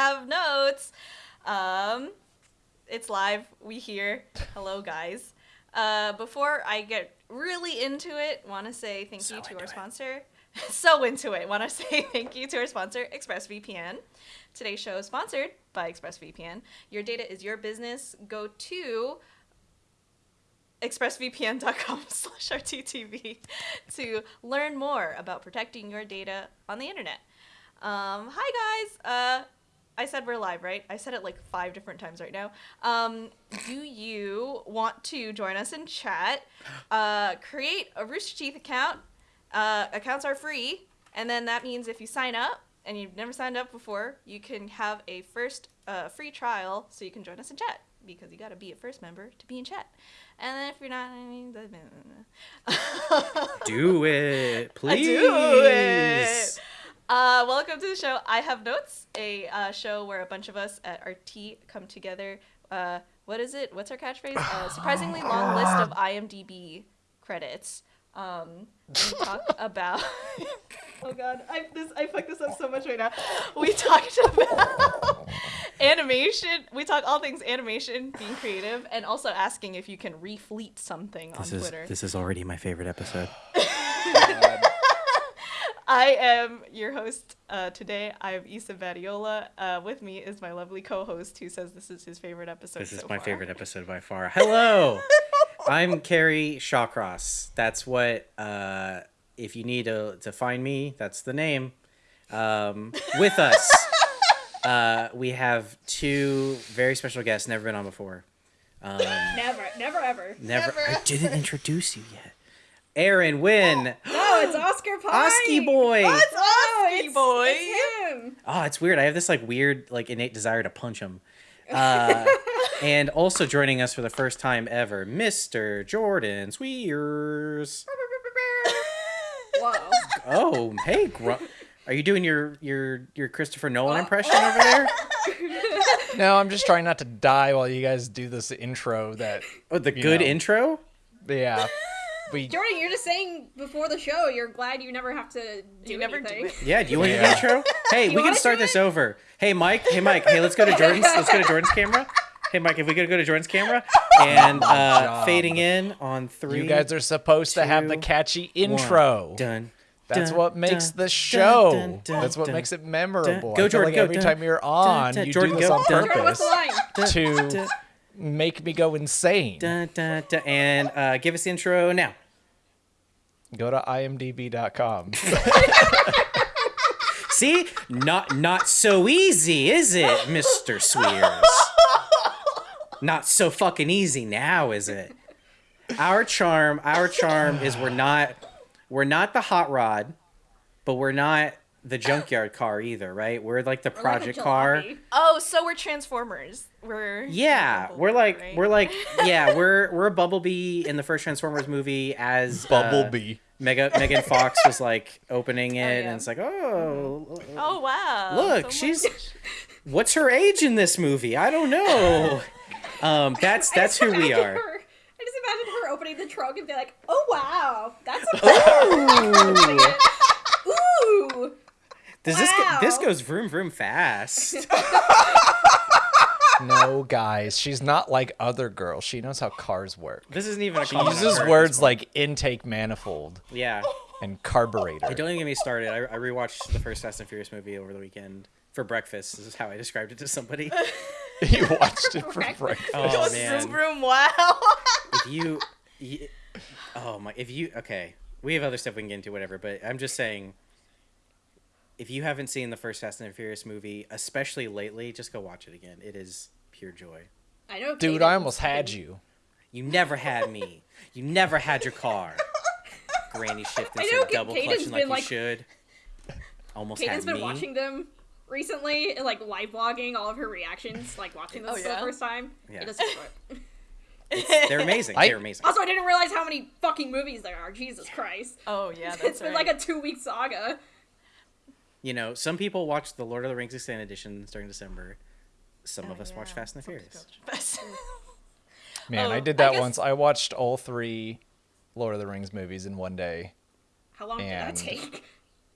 have notes. Um, it's live. We here. Hello, guys. Uh, before I get really into it, want to say thank So you to our sponsor. so into it. Want to say thank you to our sponsor, ExpressVPN. Today's show is sponsored by ExpressVPN. Your data is your business. Go to expressvpn.com slash rttv to learn more about protecting your data on the internet. Um, hi guys. Uh, I said we're live, right? I said it like five different times right now. Um, do you want to join us in chat? Uh, create a Rooster Teeth account. Uh, accounts are free, and then that means if you sign up and you've never signed up before, you can have a first uh, free trial, so you can join us in chat because you got to be a first member to be in chat. And then if you're not, I mean, Do it, please. do it. Uh, welcome to the show. I have notes, a uh, show where a bunch of us at RT come together. Uh, what is it? What's our catchphrase? Uh, surprisingly long list of IMDb credits. Um, we talk about. oh God, I this I fucked this up so much right now. We talked about animation. We talk all things animation, being creative, and also asking if you can refleet something on This is Twitter. this is already my favorite episode. I am your host uh, today. I am Issa Badiola. Uh, with me is my lovely co-host who says this is his favorite episode. This is so my far. favorite episode by far. Hello, I'm Kerry Shawcross. That's what. Uh, if you need to to find me, that's the name. Um, with us, uh, we have two very special guests. Never been on before. Um, Never, never, ever. never. I Never. didn't introduce you yet. Aaron Wynn, No, it's Oscar Pie. Oski boy. What's Oh, Oski it's, boy? It's him. Oh, it's weird. I have this like weird, like innate desire to punch him. Uh, and also joining us for the first time ever, Mr. Jordan Sweers. Whoa. Oh, hey, Gru- are you doing your your your Christopher Nolan impression over there? No, I'm just trying not to die while you guys do this intro. That Oh, the good know. intro. yeah, we Jordan, you're just saying before the show you're glad you never have to do You never anything. it. Yeah, do you want Yeah. the intro? Hey, we can start this it? over. Hey, Mike. Hey, Mike. Hey, let's go to Jordan's. Let's go to Jordan's camera. Hey, Mike. If we could go to Jordan's camera and uh, fading in on three. you guys are supposed to have the two, catchy one. intro. Done. That's dun, what makes dun, the show. dun, dun, That's what dun, makes it memorable. Go, Jordan, like go, every dun, time you're on, dun, you Jordan, do this go, on dun. Jordan, what's the purpose line? dun, to dun, make me go insane. dun, dun, dun, and uh, give us the intro now. Go to imdb.com. See, not not so easy, is it, Mister Sweers? Not so fucking easy now, is it? Our charm, our charm is we're not we're not the hot rod, but we're not the junkyard car either, right? We're like the Or like a project car. Oh, so we're Transformers. We're Yeah, Bumblebee, we're like right? we're like yeah, we're we're a Bumblebee in the first Transformers movie as uh, Bumblebee. Mega Megan Fox was like opening it, yeah. and it's like, oh, Oh wow! Look, so she's- much. what's her age in this movie? I don't know. Um, that's that's who we are. Her, I just imagine her opening the trunk and be like, "Oh wow, that's a Ooh. ooh." Does this go, this goes vroom vroom fast? no, guys, she's not like other girls. She knows how cars work. This isn't even a car. She uses word. words like intake manifold Yeah. and carburetor. Don't even get me started. I, I rewatched the first Fast and Furious movie over the weekend for breakfast. This is how I described it to somebody. you watched it for Breakfast. breakfast. Oh man. vroom, wow. if you, y oh my if you okay we have other stuff we can get into whatever but i'm just saying if you haven't seen the first fast and furious movie especially lately just go watch it again it is pure joy I know. Dude, Kaden I almost was had fucking- you. you never had me you never had your car granny shifting I so know, double Kaden's clutching like been, you should almost Kaden's had been me watching them recently, like live blogging all of her reactions, like watching this Oh, for the first time. Yeah. It doesn't they're amazing I- they're amazing Also, I didn't realize how many fucking movies there are. Jesus Christ. Oh yeah, that's it's been right. like a two week saga. You know some people watch the lord of the rings extended editions during december some Oh, of us watch fast and the furious people watch Fast- Man, Oh, I did I that guess- once. I watched all three Lord of the Rings movies in one day. How long did that take?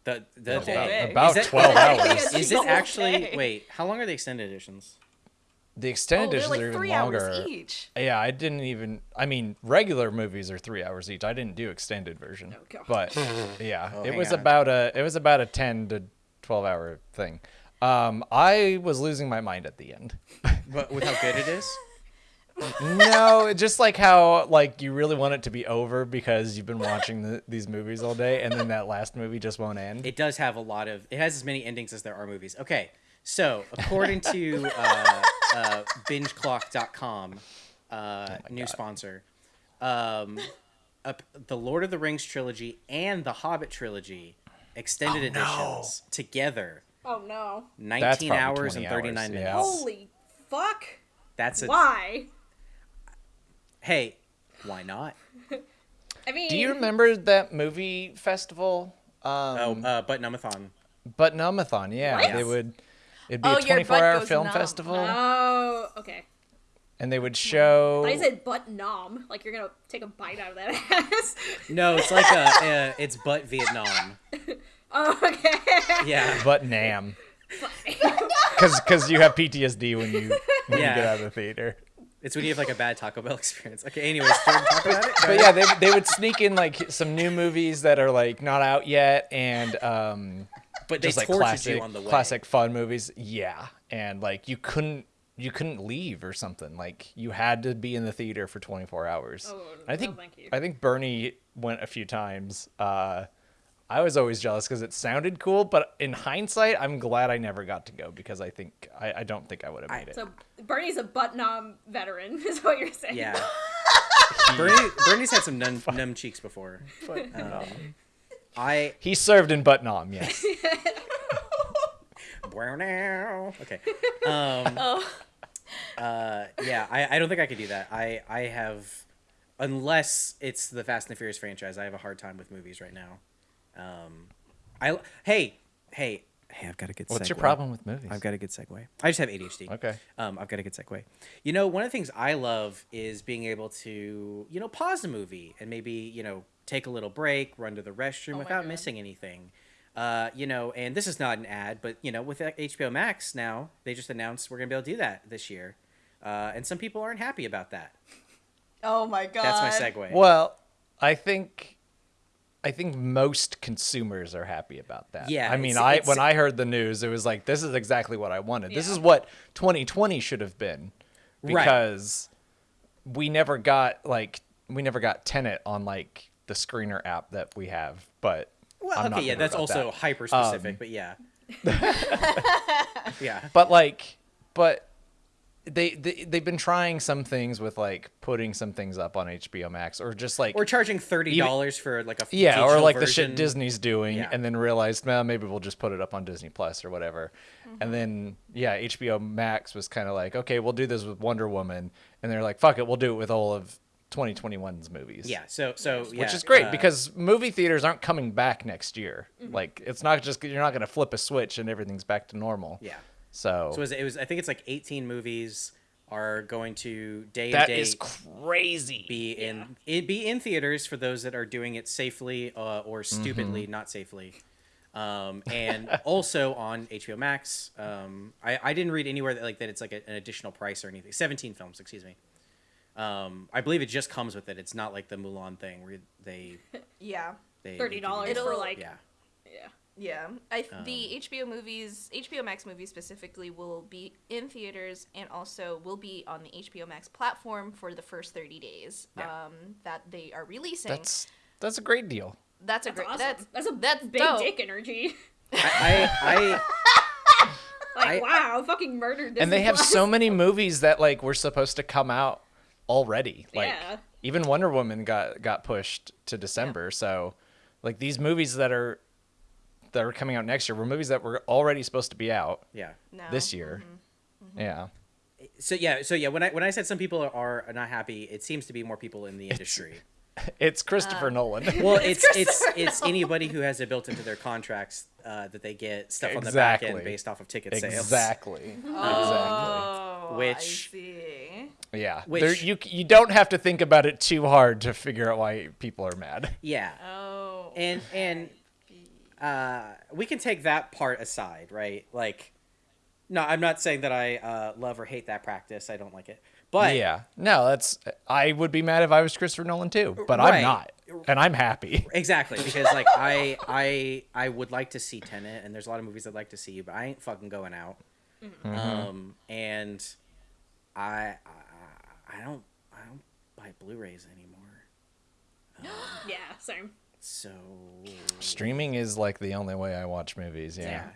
The the whole day. day. About that- 12 hours. Is it actually? day. Wait, how long are the extended editions? The Oh, extended they're editions like are even three longer. hours each. Yeah, I didn't even. I mean, regular movies are three hours each. I didn't do extended version, Oh, God. but yeah, Oh, it was on. about a it was about a ten to twelve hour thing. Um, I was losing my mind at the end. But with how good it is? no, just like how like you really want it to be over because you've been watching the, these movies all day, and then that last movie just won't end. It does have a lot of. It has as many endings as there are movies. Okay, so according to uh, uh, BingeClock.com, uh, new sponsor, um, up, the Lord of the Rings trilogy and the Hobbit trilogy extended editions together, Oh no. nineteen hours and thirty nine minutes. yeah. Holy fuck. That's a Why? hey. Why not? I mean, Do you remember that movie festival? Um, Oh, uh, but Numathon. Butt-Numb-A-Thon, yeah, What? they would. It'd be Oh, a 24 hour film numb. festival, Oh, okay. And they would show. I said butt nom, like you're gonna take a bite out of that ass. No, it's like a. Uh, it's but Vietnam. oh, okay. Yeah. But Nam. Because cause you have PTSD when you when Yeah. you get out of the theater. It's when you have like a bad Taco Bell experience. Okay, anyways, talk about it. But yeah, they, they would sneak in like some new movies that are like not out yet, and um, but they just like classic you on the way. classic fun movies. Yeah, and like you couldn't you couldn't leave or something. Like you had to be in the theater for 24 hours. Oh, I no, think thank you. I think Bernie went a few times. Uh, I was always jealous because it sounded cool, but in hindsight, I'm glad I never got to go because I think I, I don't think I would have made it. So Bernie's a butt nom veteran, is what you're saying. Yeah. Bernie, Bernie's had some numb, numb cheeks before. Um, I He served in Butnam, yes. okay. Um, Oh. uh, yeah, I, I don't think I could do that. I I have, unless it's the Fast and the Furious franchise, I have a hard time with movies right now. Um, I hey hey hey, I've got a good. What's your segue. problem with movies? I've got a good segue. I just have ADHD. Okay. Um, I've got a good segue. You know, one of the things I love is being able to, you know, pause a movie and maybe, you know, take a little break, run to the restroom Oh without missing anything. Uh, you know, and this is not an ad, but you know, with HBO Max now, they just announced we're gonna be able to do that this year, uh, and some people aren't happy about that. Oh my god. That's my segue. Well, I think I think most consumers are happy about that. Yeah, I mean, it's- I it's- when I heard the news, it was like this is exactly what I wanted. This is what 2020 should have been. Right. Because we never got like we never got Tenet on like the screener app that we have, but Well, I'm okay, yeah, that's also that. Um, hyper specific, but yeah, yeah, But like, but they, they they've been trying some things with like putting some things up on HBO Max or just like or charging thirty dollars for like a yeah, or digital like the shit Disney's doing, Yeah. and then realized, well, maybe we'll just put it up on Disney Plus or whatever. And then yeah, HBO Max was kind of like, okay, we'll do this with Wonder Woman, and they're like, fuck it, we'll do it with all of 2021's movies. Yeah, so so yeah, Which is great uh, because movie theaters aren't coming back next year. Like it's not just you're not going to flip a switch and everything's back to normal. yeah. So, So it was, it was I think it's like 18 movies are going to day that and date is crazy. be in it be in theaters for those that are doing it safely uh, or stupidly Mm-hmm. not safely. Um, and also on HBO Max. Um, I, I didn't read anywhere that like that it's like a, an additional price or anything. 17 films, excuse me. Um, I believe it just comes with it. It's not like the Mulan thing where they Yeah. they Thirty dollars for like Yeah. yeah. Yeah, I th- Um, the HBO movies, HBO Max movies specifically, will be in theaters and also will be on the HBO Max platform for the first thirty days Yeah. um, that they are releasing. That's that's a great deal. that's a That's great. awesome. That's That's, a that's big dope. dick energy. I, I, Like I- wow, fucking murdered this. and they have so many movies that like were supposed to come out already. Like Yeah. even Wonder Woman got got pushed to December. So like these movies that are that are coming out next year were movies that were already supposed to be out yeah. No. this year. Yeah. So yeah, so yeah, when I when I said some people are not happy, it seems to be more people in the industry. It's Christopher Nolan. Well, it's it's it's anybody who has it built into their contracts uh, that they get stuff on the back end based off of ticket sales. exactly. Exactly. Oh, Which- I see. Yeah. Which- There, you you don't have to think about it too hard to figure out why people are mad. Yeah, Oh. and and uh, we can take that part aside, right? Like, no, I'm not saying that I uh, love or hate that practice. I don't like it, but yeah, no, that's. I would be mad if I was Christopher Nolan too, but Right. I'm not, and I'm happy. exactly because like I I I would like to see Tenet, and there's a lot of movies I'd like to see, but I ain't fucking going out. Mm-hmm. Um, and I, I I don't I don't buy Blu-rays anymore. Yeah, same. So Streaming is like the only way I watch movies. Yeah. Yeah.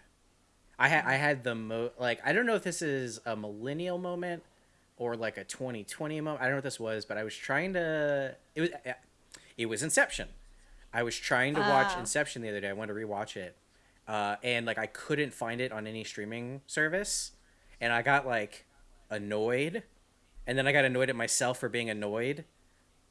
I had I had the mo like I don't know if this is a millennial moment or like a 2020 moment. I don't know what this was, but I was trying to it was it was Inception. I was trying to watch Ah. Inception the other day. I wanted to rewatch it. Uh, and like I couldn't find it on any streaming service. And I got like annoyed. And then I got annoyed at myself for being annoyed.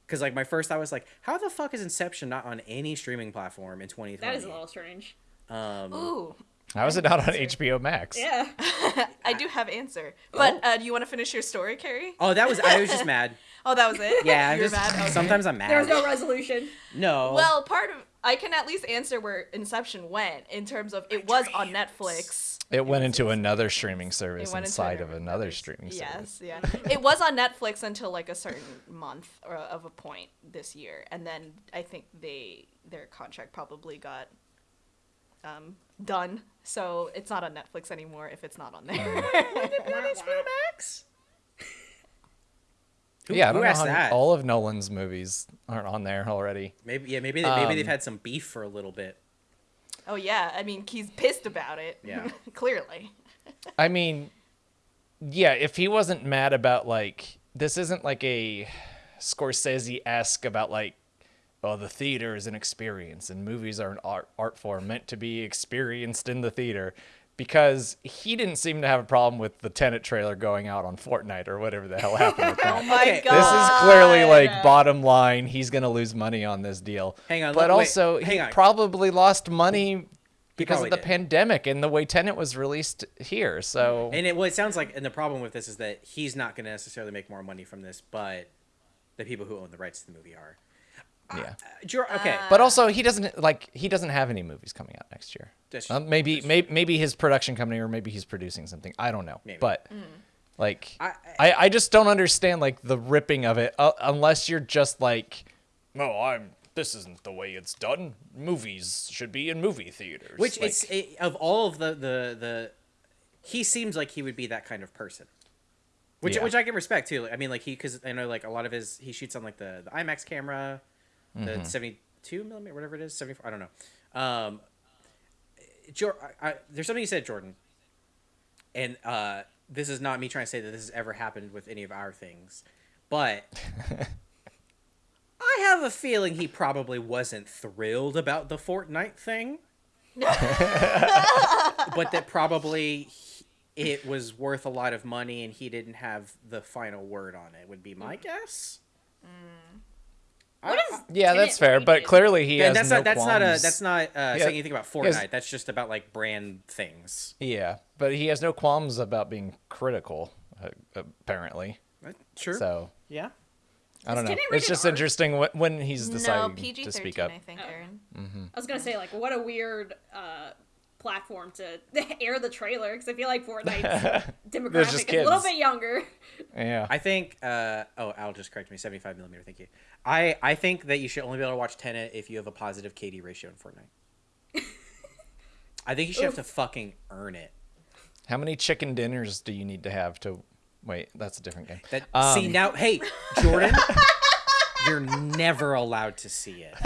Cause like my first thought was like, how the fuck is Inception not on any streaming platform in 2020? That is a little strange. Um, Ooh, How is it not on HBO Max? Yeah. I do have answer. But uh, do you want to finish your story, Kerry? Oh, that was I was just mad. Oh, that was it. Yeah, I'm you were just mad. Okay. sometimes I'm mad. There was no resolution. no. Well, part of I can at least answer where Inception went in terms of it was on Netflix. It went into another streaming service inside of another streaming service. Yes, yeah. it was on Netflix until like a certain month or of a point this year, and then I think they their contract probably got um, done, so it's not on Netflix anymore if it's not on there. Max. Who, yeah, I who don't know asked how that? all of Nolan's movies aren't on there already. Maybe yeah, maybe they, maybe they've Um, had some beef for a little bit. oh yeah, I mean he's pissed about it. Yeah. clearly. I mean, yeah, if he wasn't mad about like this isn't like a Scorsese esque about like oh the theater is an experience and movies are an art art form meant to be experienced in the theater because he didn't seem to have a problem with the Tenet trailer going out on Fortnite or whatever the hell happened with that. Oh my Okay, god. This is clearly like bottom line. He's gonna lose money on this deal. Hang on, but let- wait, also hang he on. probably lost money because of the did. pandemic and the way Tenet was released here. So And it well, it sounds like and the problem with this is that he's not going to necessarily make more money from this, but the people who own the rights to the movie are. Yeah. Uh, okay, But also, he doesn't like he doesn't have any movies coming out next year. Um, maybe, maybe maybe his production company or maybe he's producing something. I don't know. Maybe. But like, I- I, I just don't understand like the ripping of it uh, unless you're just like, no, I'm. This isn't the way it's done. Movies should be in movie theaters. which Like, it's it, of all of the the the he seems like he would be that kind of person. Which Yeah. which I can respect too. I mean, like he because I know like a lot of his he shoots on like the, the IMAX camera, the seventy two millimeter whatever it is seventy four I don't know. Um, Jor- I, I, there's something you said, Jordan, and uh, this is not me trying to say that this has ever happened with any of our things, but I have a feeling he probably wasn't thrilled about the Fortnite thing but that probably he- it was worth a lot of money and he didn't have the final word on it would be my guess What is yeah, that's fair. But clearly, he and has that's no not that's not a qualms- that's not uh, Yeah, saying anything about he has- Fortnite. That's just about like brand things. Yeah, but he has no qualms about being critical. Uh, apparently, Uh, Sure. so yeah. I don't know. It's just R? interesting when, when he's No, deciding PG to speak up. I think, Oh. Aaron. I was gonna say like what a weird uh, platform to air the trailer because I feel like Fortnite's demographic just is a little bit younger. Yeah. I think. Uh, oh, Al just correct me. Seventy-five millimeter. Thank you. I I think that you should only be able to watch Tenet if you have a positive KD ratio in Fortnite. I think you should have to fucking earn it. How many chicken dinners do you need to have to? Wait, that's a different game. That Um, see now, hey Jordan, you're never allowed to see it.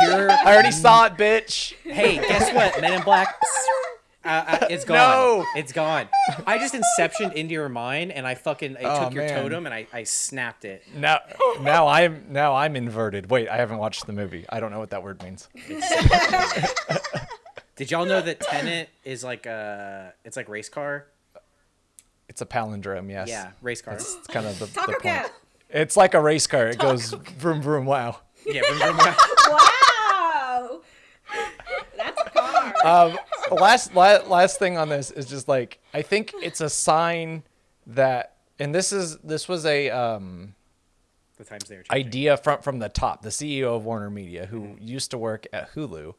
You're I already saw it, bitch. Hey, guess what? Men in Black. Uh, uh, it's gone. No. It's gone. I just inceptioned into your mind, and I fucking I Oh, took your man. totem and I, I snapped it. Now, now I'm now I'm inverted. Wait, I haven't watched the movie. I don't know what that word means. Did y'all know that Tenet is like a it's like race car? It's a palindrome. Yes. Yeah, race car. It's kind of the, the point. Cat. It's like a race car. It goes vroom vroom. Wow. Yeah, vroom, vroom, vroom. Wow, that's a car. um, last la- last thing on this is just like I think it's a sign that, and this is this was a um, the times they are changing. idea from from the top. The CEO of Warner Media, who used to work at Hulu,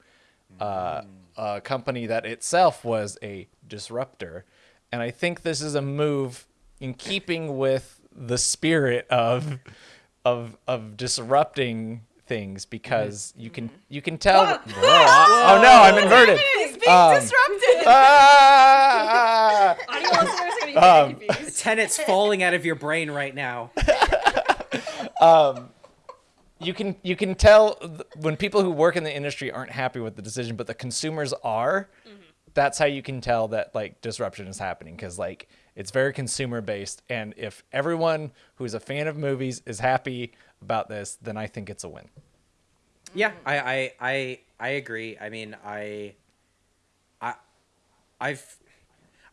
uh, a company that itself was a disruptor. And I think this is a move in keeping with the spirit of of of disrupting things because you can you can tell. Whoa. Whoa, oh no, I'm inverted. He's being Um, disrupted. Ah! Audio listeners are gonna be very Um, confused. Tenets falling out of your brain right now. you can you can tell th- when people who work in the industry aren't happy with the decision but the consumers are that's how you can tell that like disruption is happening because like it's very consumer based and if everyone who's a fan of movies is happy about this then i think it's a win Yeah, I, I, I, I agree. I mean, I, I, I've,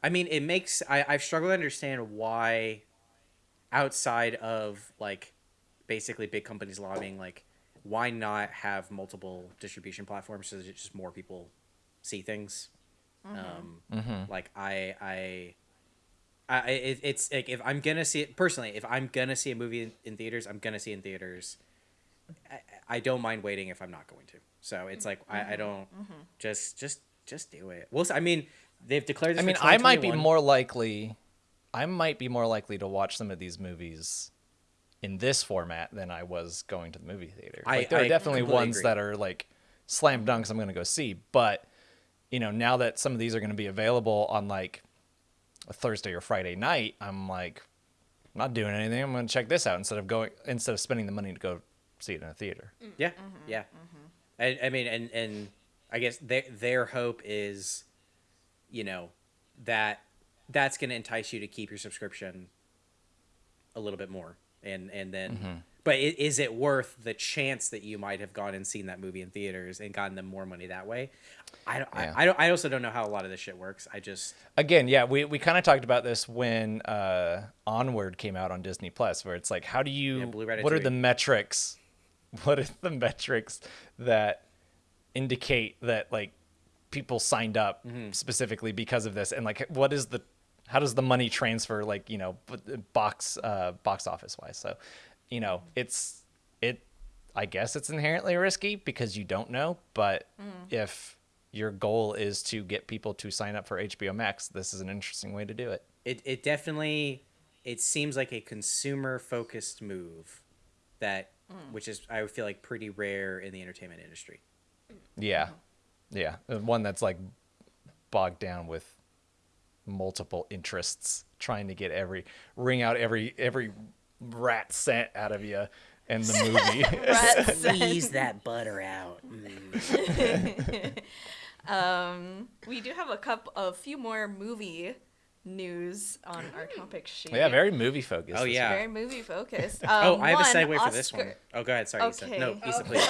I mean, it makes I, I've struggled to understand why, outside of like, basically big companies lobbying, like, why not have multiple distribution platforms so that just more people see things. Um, like I, I. I, it, it's like if I'm gonna see it personally, if I'm gonna see a movie in, in theaters, I'm gonna see it in theaters. I, I don't mind waiting if I'm not going to. So it's like I, I mm-hmm. don't mm-hmm. just just just do it. Well, I mean, they've declared. This i mean i might be more likely i might be more likely to watch some of these movies in this format than i was going to the movie theater I- like there are definitely ones agree. that are like slam dunks i'm going to go see but you know now that some of these are going to be available on like a thursday or friday night i'm like i'm not doing anything. I'm going to check this out instead of going instead of spending the money to go see it in a theater. Mm. Yeah, mm-hmm. yeah. Mm-hmm. I, I mean, and and I guess their their hope is, you know, that that's going to entice you to keep your subscription a little bit more, and and then. Mm-hmm. But is it worth the chance that you might have gone and seen that movie in theaters and gotten them more money that way? I don't. Yeah. I, I don't. I also don't know how a lot of this shit works. I just. again yeah we, we kind of talked about this when uh onward came out on disney plus where it's like how do you Yeah, what are the metrics what are the metrics that indicate that like people signed up Mm-hmm. specifically because of this and like what is the how does the money transfer like you know box uh box office wise so you know it's it i guess it's inherently risky because you don't know but mm. if your goal is to get people to sign up for hbo max this is an interesting way to do it. It, it definitely it seems like a consumer focused move that mm. which is i feel like pretty rare in the entertainment industry. Yeah. Mm-hmm. Yeah. Uh, one that's like bogged down with multiple interests trying to get every ring out every every rat scent out of you in the movie squeeze that butter out Um, we do have a couple, a few more movie news on our topic sheet. yeah very movie focused Oh, yeah. very movie focused. Um, oh i have a one, segue for this one. Oscar- Oh, go ahead sorry Issa. no Okay. Please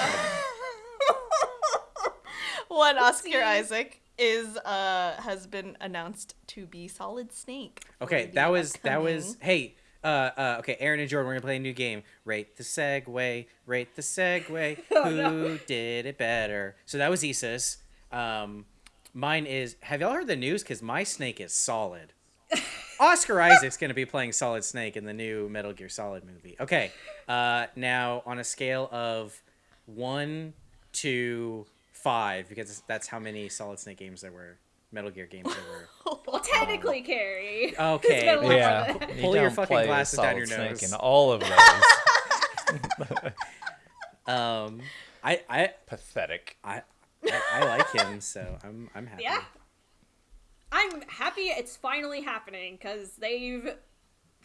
One Oscar Isaac is uh has been announced to be Solid Snake. okay that was that was upcoming- hey uh, uh, okay, Aaron and Jordan, we're gonna play a new game. Rate the segue, rate the segue. Who did it better? So that was Issa's. Um, mine is. Have y'all heard the news? Because my snake is solid. Oscar Isaac's gonna be playing Solid Snake in the new Metal Gear Solid movie. Okay, uh, now on a scale of one to five, because that's how many Solid Snake games there were, Metal Gear games ever. were. Well, technically, Kerry. Okay, It's been a lot yeah more You Pull your don't fucking play as glasses down Solid your Snake nose. in all of those Um, I I pathetic I, I, I like him, so I'm I'm happy. Yeah. I'm happy it's finally happening because they've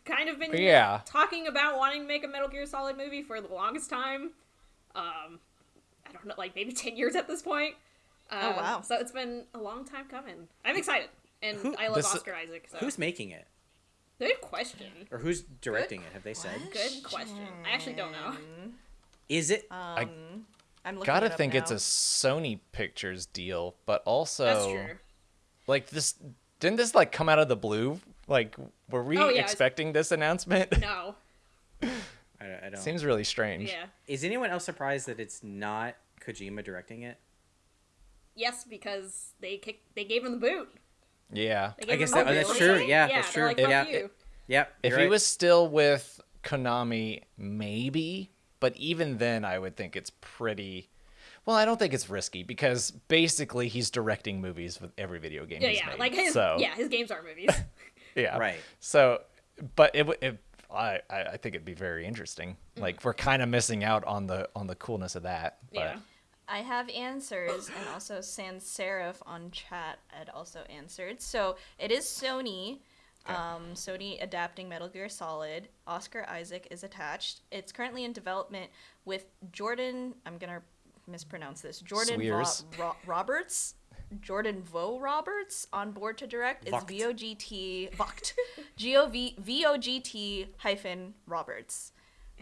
kind of been Yeah. talking about wanting to make a Metal Gear Solid movie for the longest time. Um, I don't know, like maybe 10 years at this point. Oh, Um, wow. So it's been a long time coming. I'm excited. And Who- I love this- Oscar Isaac. So. Who's making it, Good question. or who's directing it? Have they said? Good question. I actually don't know. Is it? Um, I'm looking gotta it up think it's a sony pictures deal but also That's true. like this didn't this like come out of the blue like were we Oh, yeah, it's- expecting this announcement No. I, I don't. seems really strange Yeah. Is anyone else surprised that it's not Kojima directing it? Yes, because they kicked. They gave him the boot. yeah They gave guess him the that- that's true. Yeah, yeah, that's true. Like, If- Fuck yeah. Yep. if you're he was still with konami maybe but even then i would think it's pretty Well, I don't think it's risky because basically he's directing movies with every video game Yeah, he's yeah. made. Like his so, yeah, his games are movies. yeah. Right. So, but it, it I, I I think it'd be very interesting. Mm. Like we're kind of missing out on the on the coolness of that. But yeah. I have answers, and also Sans Serif on chat had also answered. So it is Sony. Um, Sony adapting Metal Gear Solid. Oscar Isaac is attached. It's currently in development with Jordan. I'm gonna mispronounce this. Jordan Swears. Ro- Roberts. Jordan Vogt-Roberts on board to direct is. V O G T Vogt. G O V V O G T hyphen Roberts.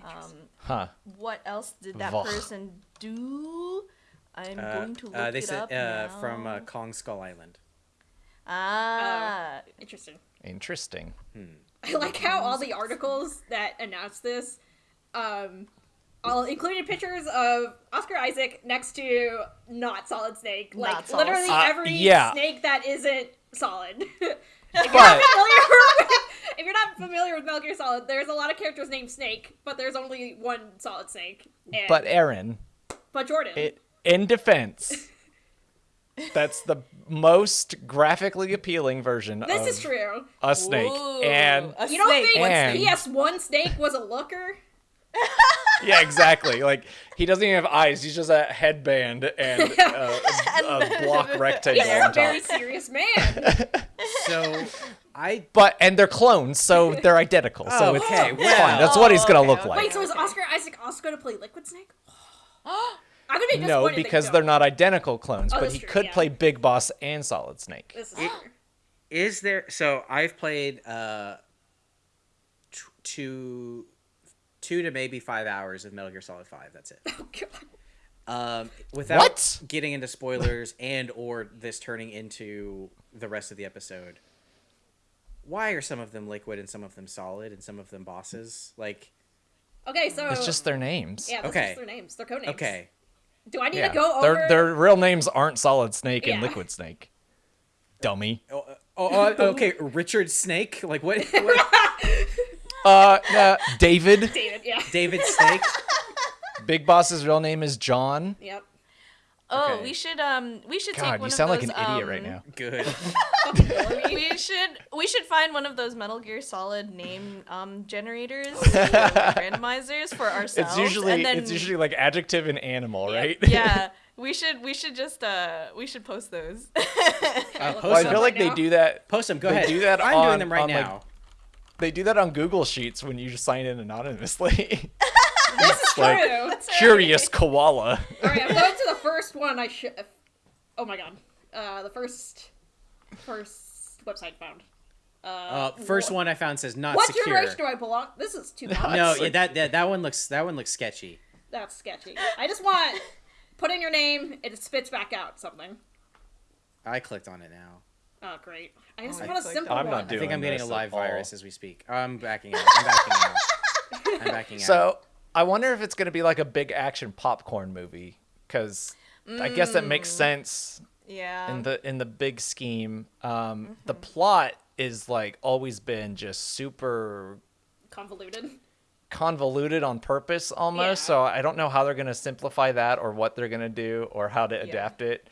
Um, huh. what else did that Vogt. person do? I'm Uh, going to look uh, they it said up uh, now. from uh, Kong Skull Island. ah, Interesting. Interesting. I like how all the articles that announced this, um, all included pictures of Oscar Isaac next to not Solid Snake. Like Not Solid literally Uh, every yeah. snake that isn't solid. if, you're But not familiar with, if you're not familiar with Metal Gear Solid, there's a lot of characters named Snake, but there's only one Solid Snake. And, but Aaron, but Jordan. it, in defense, that's the most graphically appealing version this of is true. a snake. Ooh, And a You don't snake. think What And- PS1 Snake was a looker? yeah, exactly. Like he doesn't even have eyes. He's just a headband and uh, a, a block rectangle He's on a very top. serious man. So I But and they're clones, so they're identical. So Oh, it's okay, fine. well- That's what he's gonna okay, look okay. like. Wait, so is Oscar Isaac also going to play Liquid Snake? I'm gonna be no, disappointed. they because don't. they're not identical clones. Oh, but he true, could yeah. play Big Boss and Solid Snake. This is It- true. is there. So I've played uh, t- two, two to maybe five hours of Metal Gear Solid Five. That's it. Oh, God. Um, without What? getting into spoilers and or this turning into the rest of the episode. Why are some of them liquid and some of them solid and some of them bosses? Like, Okay, so It's just their names. yeah, that's Okay. just their names. Their code names. okay, Do I need Yeah. to go their over? their real names aren't Solid Snake and Liquid Snake. Dummy. oh, uh, oh, oh, okay, Richard Snake. Like what? what Uh, uh David. David. Yeah. David Snake. Big Boss's real name is John. Yep. Oh, Okay. we should um we should take one you sound of like those, an idiot um, right now. Good. we should we should find one of those Metal Gear Solid name um generators, randomizers for ourselves. It's usually and then, it's usually like adjective and animal, right? yeah. We should we should just uh we should post those. Uh, post Well, I them. feel like Right they do that. Post them. Go they ahead. do that I'm on- doing them right on, like, now. They do that on Google Sheets when you just sign in anonymously. This is like- true. Curious koala. All right, I'm going to the first one. I should. Oh my god. Uh, the first, first website found. Uh, first one I found says not What secure. generation do I belong? This is too much. No, yeah, that, that that one looks that one looks sketchy. That's sketchy. I just want put in your name. It spits back out something. I clicked on it now. Oh great! I just I want a clicked simple I'm one. not I think I'm getting a live at all. virus as we speak. I'm backing out. I'm backing out. I'm backing out. So I wonder if it's gonna be like a big action popcorn movie, because I guess that Mm. makes sense yeah. in the in the big scheme. Um, The Mm-hmm. plot is like always been just super Convoluted. convoluted on purpose almost. Yeah. So I don't know how they're gonna simplify that or what they're gonna do or how to Yeah. adapt it.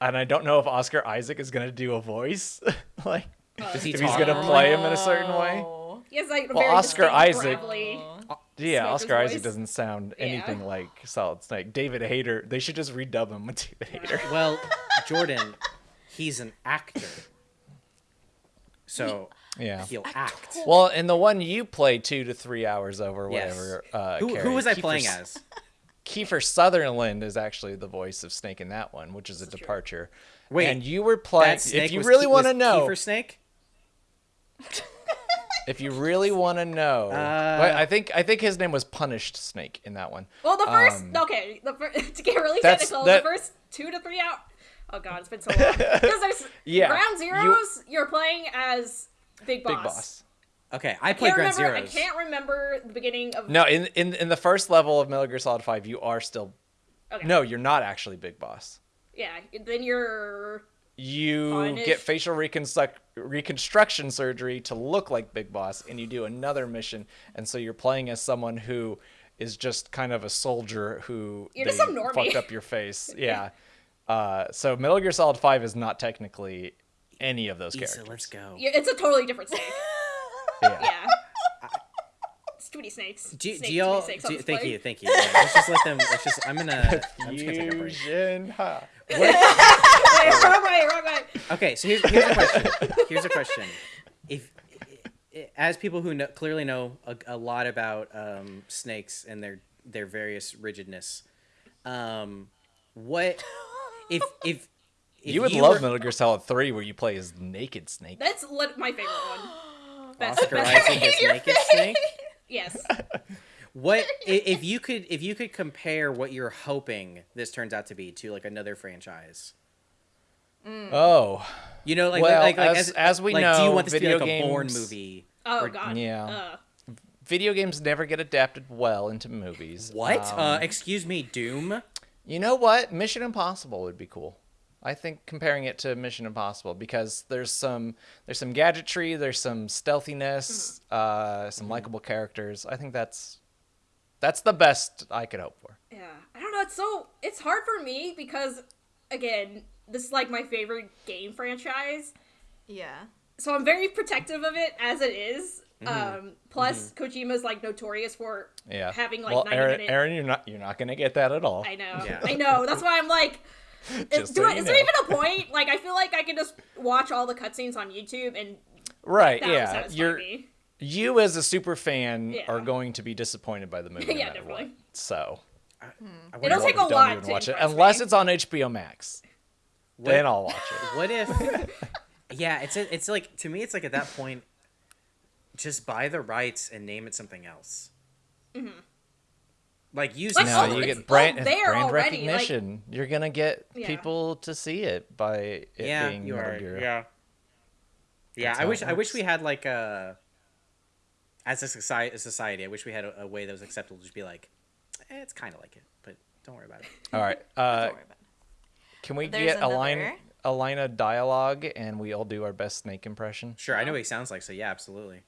And I don't know if Oscar Isaac is gonna do a voice, like Does he if he's gonna play him in a certain way. Oh. He has like Well, very Oscar Isaac- gravelly- Yeah, Smoker's Oscar Isaac doesn't sound Yeah. anything like Solid Snake. David Hayter, they should just redub him with David Hayter. Well, Jordan, he's an actor, so Yeah. he'll act. Well, in the one you play two to three hours over, Yes. whatever. Uh, Who, who was I Kiefer playing as? Kiefer Sutherland is actually the voice of Snake in that one, which is a This is true. departure. Wait, and you were playing. That snake If you really Ke- want to know, Kiefer Snake. if you really want to know, Uh, Wait, I think I think his name was Punished Snake in that one. Well, the first Um, okay, the fir- to get really That's- technical, that- the first two to three out. Oh god, it's been so long. Because there's Yeah, Ground Zeroes. You, are playing as Big Boss. Big Boss. Okay, I I played can't Ground remember. I can't remember the beginning of. No, in in in the first level of Metal Gear Solid Five, you are still. Okay. No, you're not actually Big Boss. Yeah. Then you're. You Punished. get facial reconstruct- reconstruction surgery to look like Big Boss, and you do another mission, and so you're playing as someone who is just kind of a soldier who You're just some normie. fucked up your face. Yeah. Uh, so Metal Gear Solid Five is not technically any of those Issa, characters. let's go. Yeah, it's a totally different snake. Yeah. Yeah. It's too many snakes. Do, Snake, do y'all? snakes Do, this thank plane. you, thank you. Yeah, let's just let them. Let's just. I'm gonna. I'm just gonna take a break. Fusion, ha. Wait, wrong way, wrong way. Okay, so here's, here's a question. Here's a question. If, as people who know, clearly know a, a lot about um, snakes and their their various rigidness, um, what if if, if You would love were, Metal Gear Solid Three, where you play as Naked Snake. That's lit- my favorite one. Best, Oscar best Isaac as naked snake? Yes. What if you could if you could compare what you're hoping this turns out to be to like another franchise? Oh, You know, like Well, like, like as- as we like, do you want this to be like video a Bourne movie? Oh Or- god. Yeah. Uh, video games never get adapted well into movies. What? Um, uh, excuse me, Doom. You know what? Mission Impossible would be cool. I think comparing it to Mission Impossible because there's some there's some gadgetry, there's some stealthiness, uh, some likable characters. I think that's that's the best I could hope for. yeah. I don't know. It's so it's hard for me because again, this is like my favorite game franchise. Yeah. So I'm very protective of it as it is. Mm-hmm. Um, plus, Kojima's like notorious for Yeah. having like well, 90 Aaron, minute. Aaron, you're not you're not gonna get that at all. I know. Yeah. I know. That's why I'm like, is, Just do so I- you is there even a point? Like, I feel like I can just watch all the cutscenes on YouTube and Right? that yeah. You're me. you as a super fan Yeah. are going to be disappointed by the movie. no Yeah, matter definitely. What. So I It'll wonder take a lot even to watch it unless me. it's on HBO Max. What- Then I'll watch it. What if? yeah, it's a, it's like to me, it's like at that point, just buy the rights and name it something else. Like use Like, the No, oh, you get brand, there brand already, like- recognition. You're gonna get Yeah. people to see it by it yeah, being you are. Gear. Yeah. Yeah, That's I wish I wish we had like a as a society, a society. I wish we had a, a way that was acceptable. to Just be like, eh, it's kind of like it, but don't worry about it. All right. Uh, Don't worry about it. Can we There's get a line a line of dialogue and we all do our best snake impression? Sure, I know what he sounds like, so yeah, absolutely.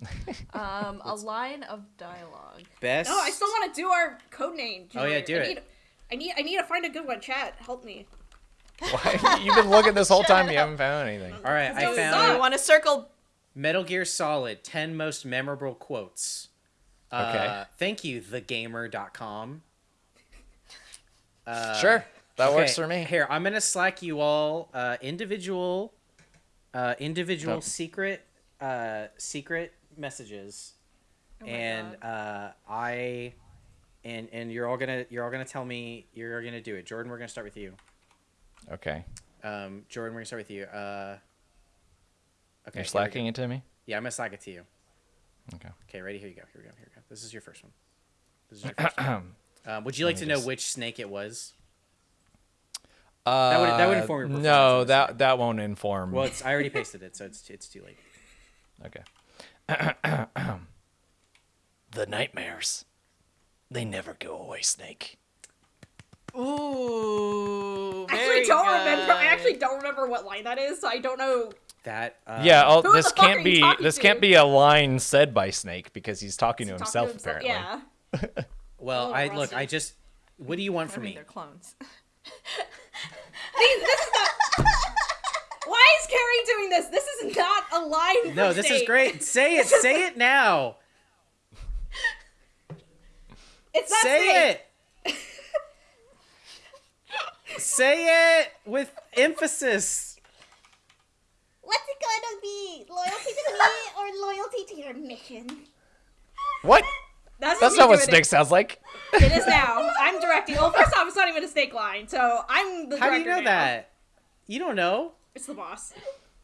Um, a line of dialogue. Best. No, I still want to do our code name. Oh, yeah, do I it. Need, I need. I need to find a good one. Chat, help me. Why? You've been looking this whole time. You haven't found anything. All right, I found suck. You want to circle? Metal Gear Solid 10 most memorable quotes. Uh, Okay. thank you, thegamer.com. Uh, Sure, that works for me. Here, I'm gonna slack you all uh, individual, uh, individual Oh. secret, uh, secret messages, Oh and uh, I, and and you're all gonna you're all gonna tell me you're gonna do it. Jordan, we're gonna start with you. Okay. Um, Jordan, we're gonna start with you. Uh, okay, You're slacking it to me. Yeah, I'm gonna slack it to you. Okay. Okay, ready? Here you go. Here we go. Here we go. This is your first one. This is your first one. Um, would you like to me know just- which snake it was? Uh, would- that would inform your performance No, that side. that won't inform. Well, it's I already pasted it, so it's it's too late. Okay. the nightmares. They never go away, Snake. Ooh. I actually don't remember. I actually don't remember what line that is, so I don't know. That uh, yeah, oh, this the fuck are can't be this to? can't be a line said by Snake because he's talking to Talking himself, himself- apparently. Yeah. Well, Oh, I look. I just. What do you want from me? they're clones. These- this is not. Why is Kerry doing this? This is not a line. No, for this is great. Say it. Say it now. It's not Say Snake. it. Say it with emphasis. What's it gonna be? Loyalty to me or loyalty to your mission? What? That's, That's not what doing Snake It. sounds like. it is now. I'm directing. Well, first off, it's not even a Snake line, so I'm the How do you know now. that? You don't know. It's the boss.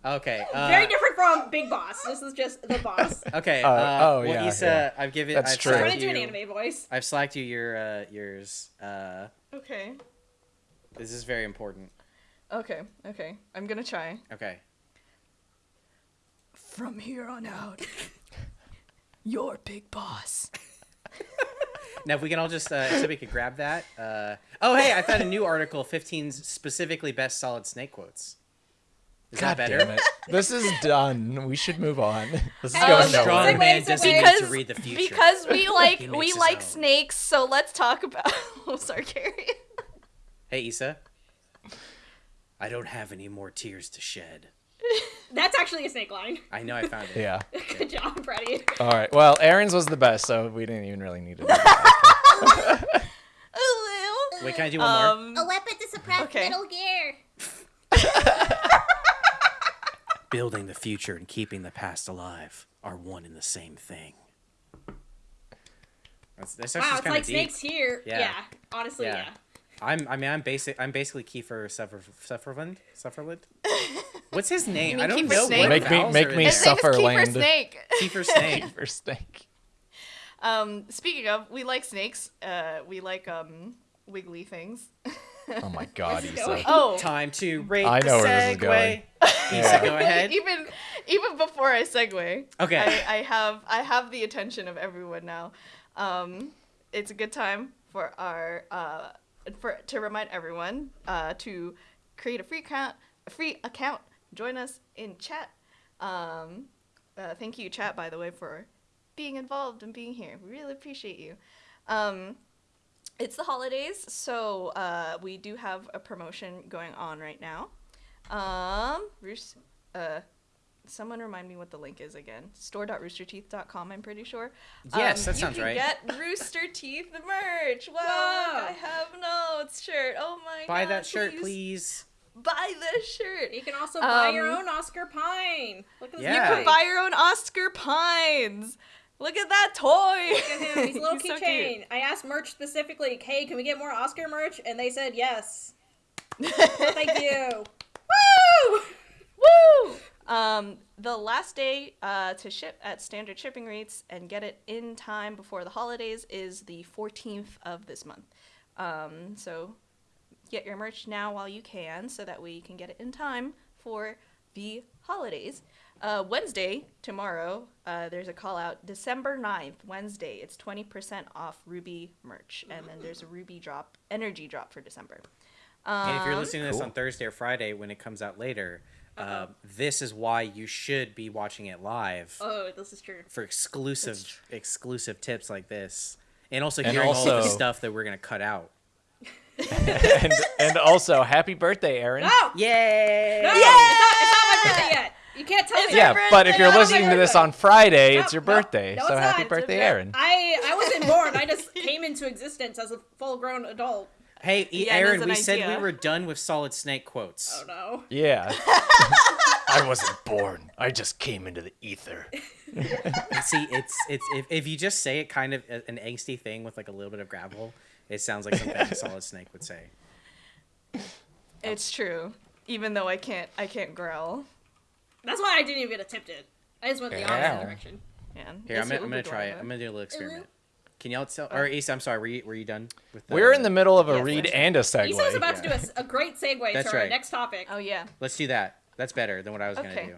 Okay. Uh, Very different from Big Boss. This is just the boss. Okay. Uh, Uh, oh, well, yeah, Issa, yeah. I've given. That's I've true. I'm gonna do an anime voice. I've slacked you your uh, yours. Uh, Okay. this is very important. Okay. Okay. I'm gonna try. Okay. From here on out, you're big boss. Now, if we can all just, uh, so we could grab that. Uh, oh, hey, I found a new article 15 specifically best solid snake quotes. Is God that better? damn it. This is done. We should move on. This is Oh, going strong nowhere. Strong man doesn't segue. need because to read the future. because we like we like own. snakes. So let's talk about. oh, sorry, Kerry. Hey, Issa. I don't have any more tears to shed. That's actually a snake line. I know I found it. Yeah. Good job, Freddie. All right. Well, Aaron's was the best, so we didn't even really need it. do. Wait, can I do one more? Um, A weapon to suppress Okay. Metal Gear. Building the future and keeping the past alive are one and the same thing. That's, that's Wow, it's kind like of deep. snakes here. Yeah. Yeah. honestly, Yeah. yeah. I'm. I mean, I'm basic. I'm basically Kiefer Suffer, Sufferland. Sufferland. What's his name? I don't Kiefer know. Snake? what Make me- vowels make in me there. his name is Kiefer Sufferland. Snake. Kiefer Snake. For snake. Um, speaking of, we like snakes. Uh, we like um wiggly things. Oh my god, Issa. Oh, Time to rate I the know where this is segue. going. Issa, go ahead. even even before I segue, Okay. I, I have I have the attention of everyone now. Um, it's a good time for our uh, for to remind everyone uh, to create a free account, a free account. Join us in chat. Um, uh, thank you, chat, by the way, for being involved and being here. We really appreciate you. Um, it's the holidays, so uh, we do have a promotion going on right now. Um, Roos, uh, someone remind me what the link is again. Store.roosterteeth.com, I'm pretty sure. Yes, Um, that sounds right. you can. Get Rooster Teeth merch. Wow, Whoa. I have notes shirt. Oh my god. Buy that shirt, please. Buy the shirt. You can also buy your Um, own Oscar Pine. Look at this Yeah. You can buy your own Oscar Pines. Look at that toy. Look at him. He's a little He's so keychain. I asked merch specifically, hey, can we get more Oscar merch? And they said yes. Thank you. Woo! Woo! Um, the last day uh, to ship at standard shipping rates and get it in time before the holidays is the 14th of this month. Um, so get your merch now while you can so that we can get it in time for the holidays. Uh, Wednesday, tomorrow, uh, there's a call out. December 9th, Wednesday, it's 20% off RWBY merch. And then there's a RWBY drop, energy drop for December. And if you're Um, listening to this Cool. on Thursday or Friday when it comes out later, uh, this is why you should be watching it live Oh, this is true. for exclusive exclusive tips like this, and also And hearing all the stuff that we're gonna cut out. and and also, happy birthday, Aaron. No! Yay! No! It's, not, it's not my birthday yet. You can't tell It's me. Yeah, but if you're listening to this on Friday, No, it's your birthday. no, so happy not. birthday, Aaron. I, I wasn't born. I just came into existence as a full grown adult. Hey, E- Yeah, Aaron, we an said we were done with Solid Snake quotes. Oh no. Yeah. I wasn't born. I just came into the ether. See, it's it's if, if you just say it kind of an angsty thing with like a little bit of gravel, it sounds like something Solid Snake would say. It's true. Even though I can't, I can't growl. That's why I didn't even get a tipped it. I just went the Yeah. opposite direction. Man, Here, I'm It's gonna, I'm gonna try it. I'm gonna do a little experiment. Can y'all tell? Or Issa, I'm sorry. Were you, were you done with? The, We're in the middle of a Yes, read and a Issa was segue. about to do a s- a, great segue That's to our right. next topic. Oh yeah. Let's do that. That's better than what I was Okay. gonna do.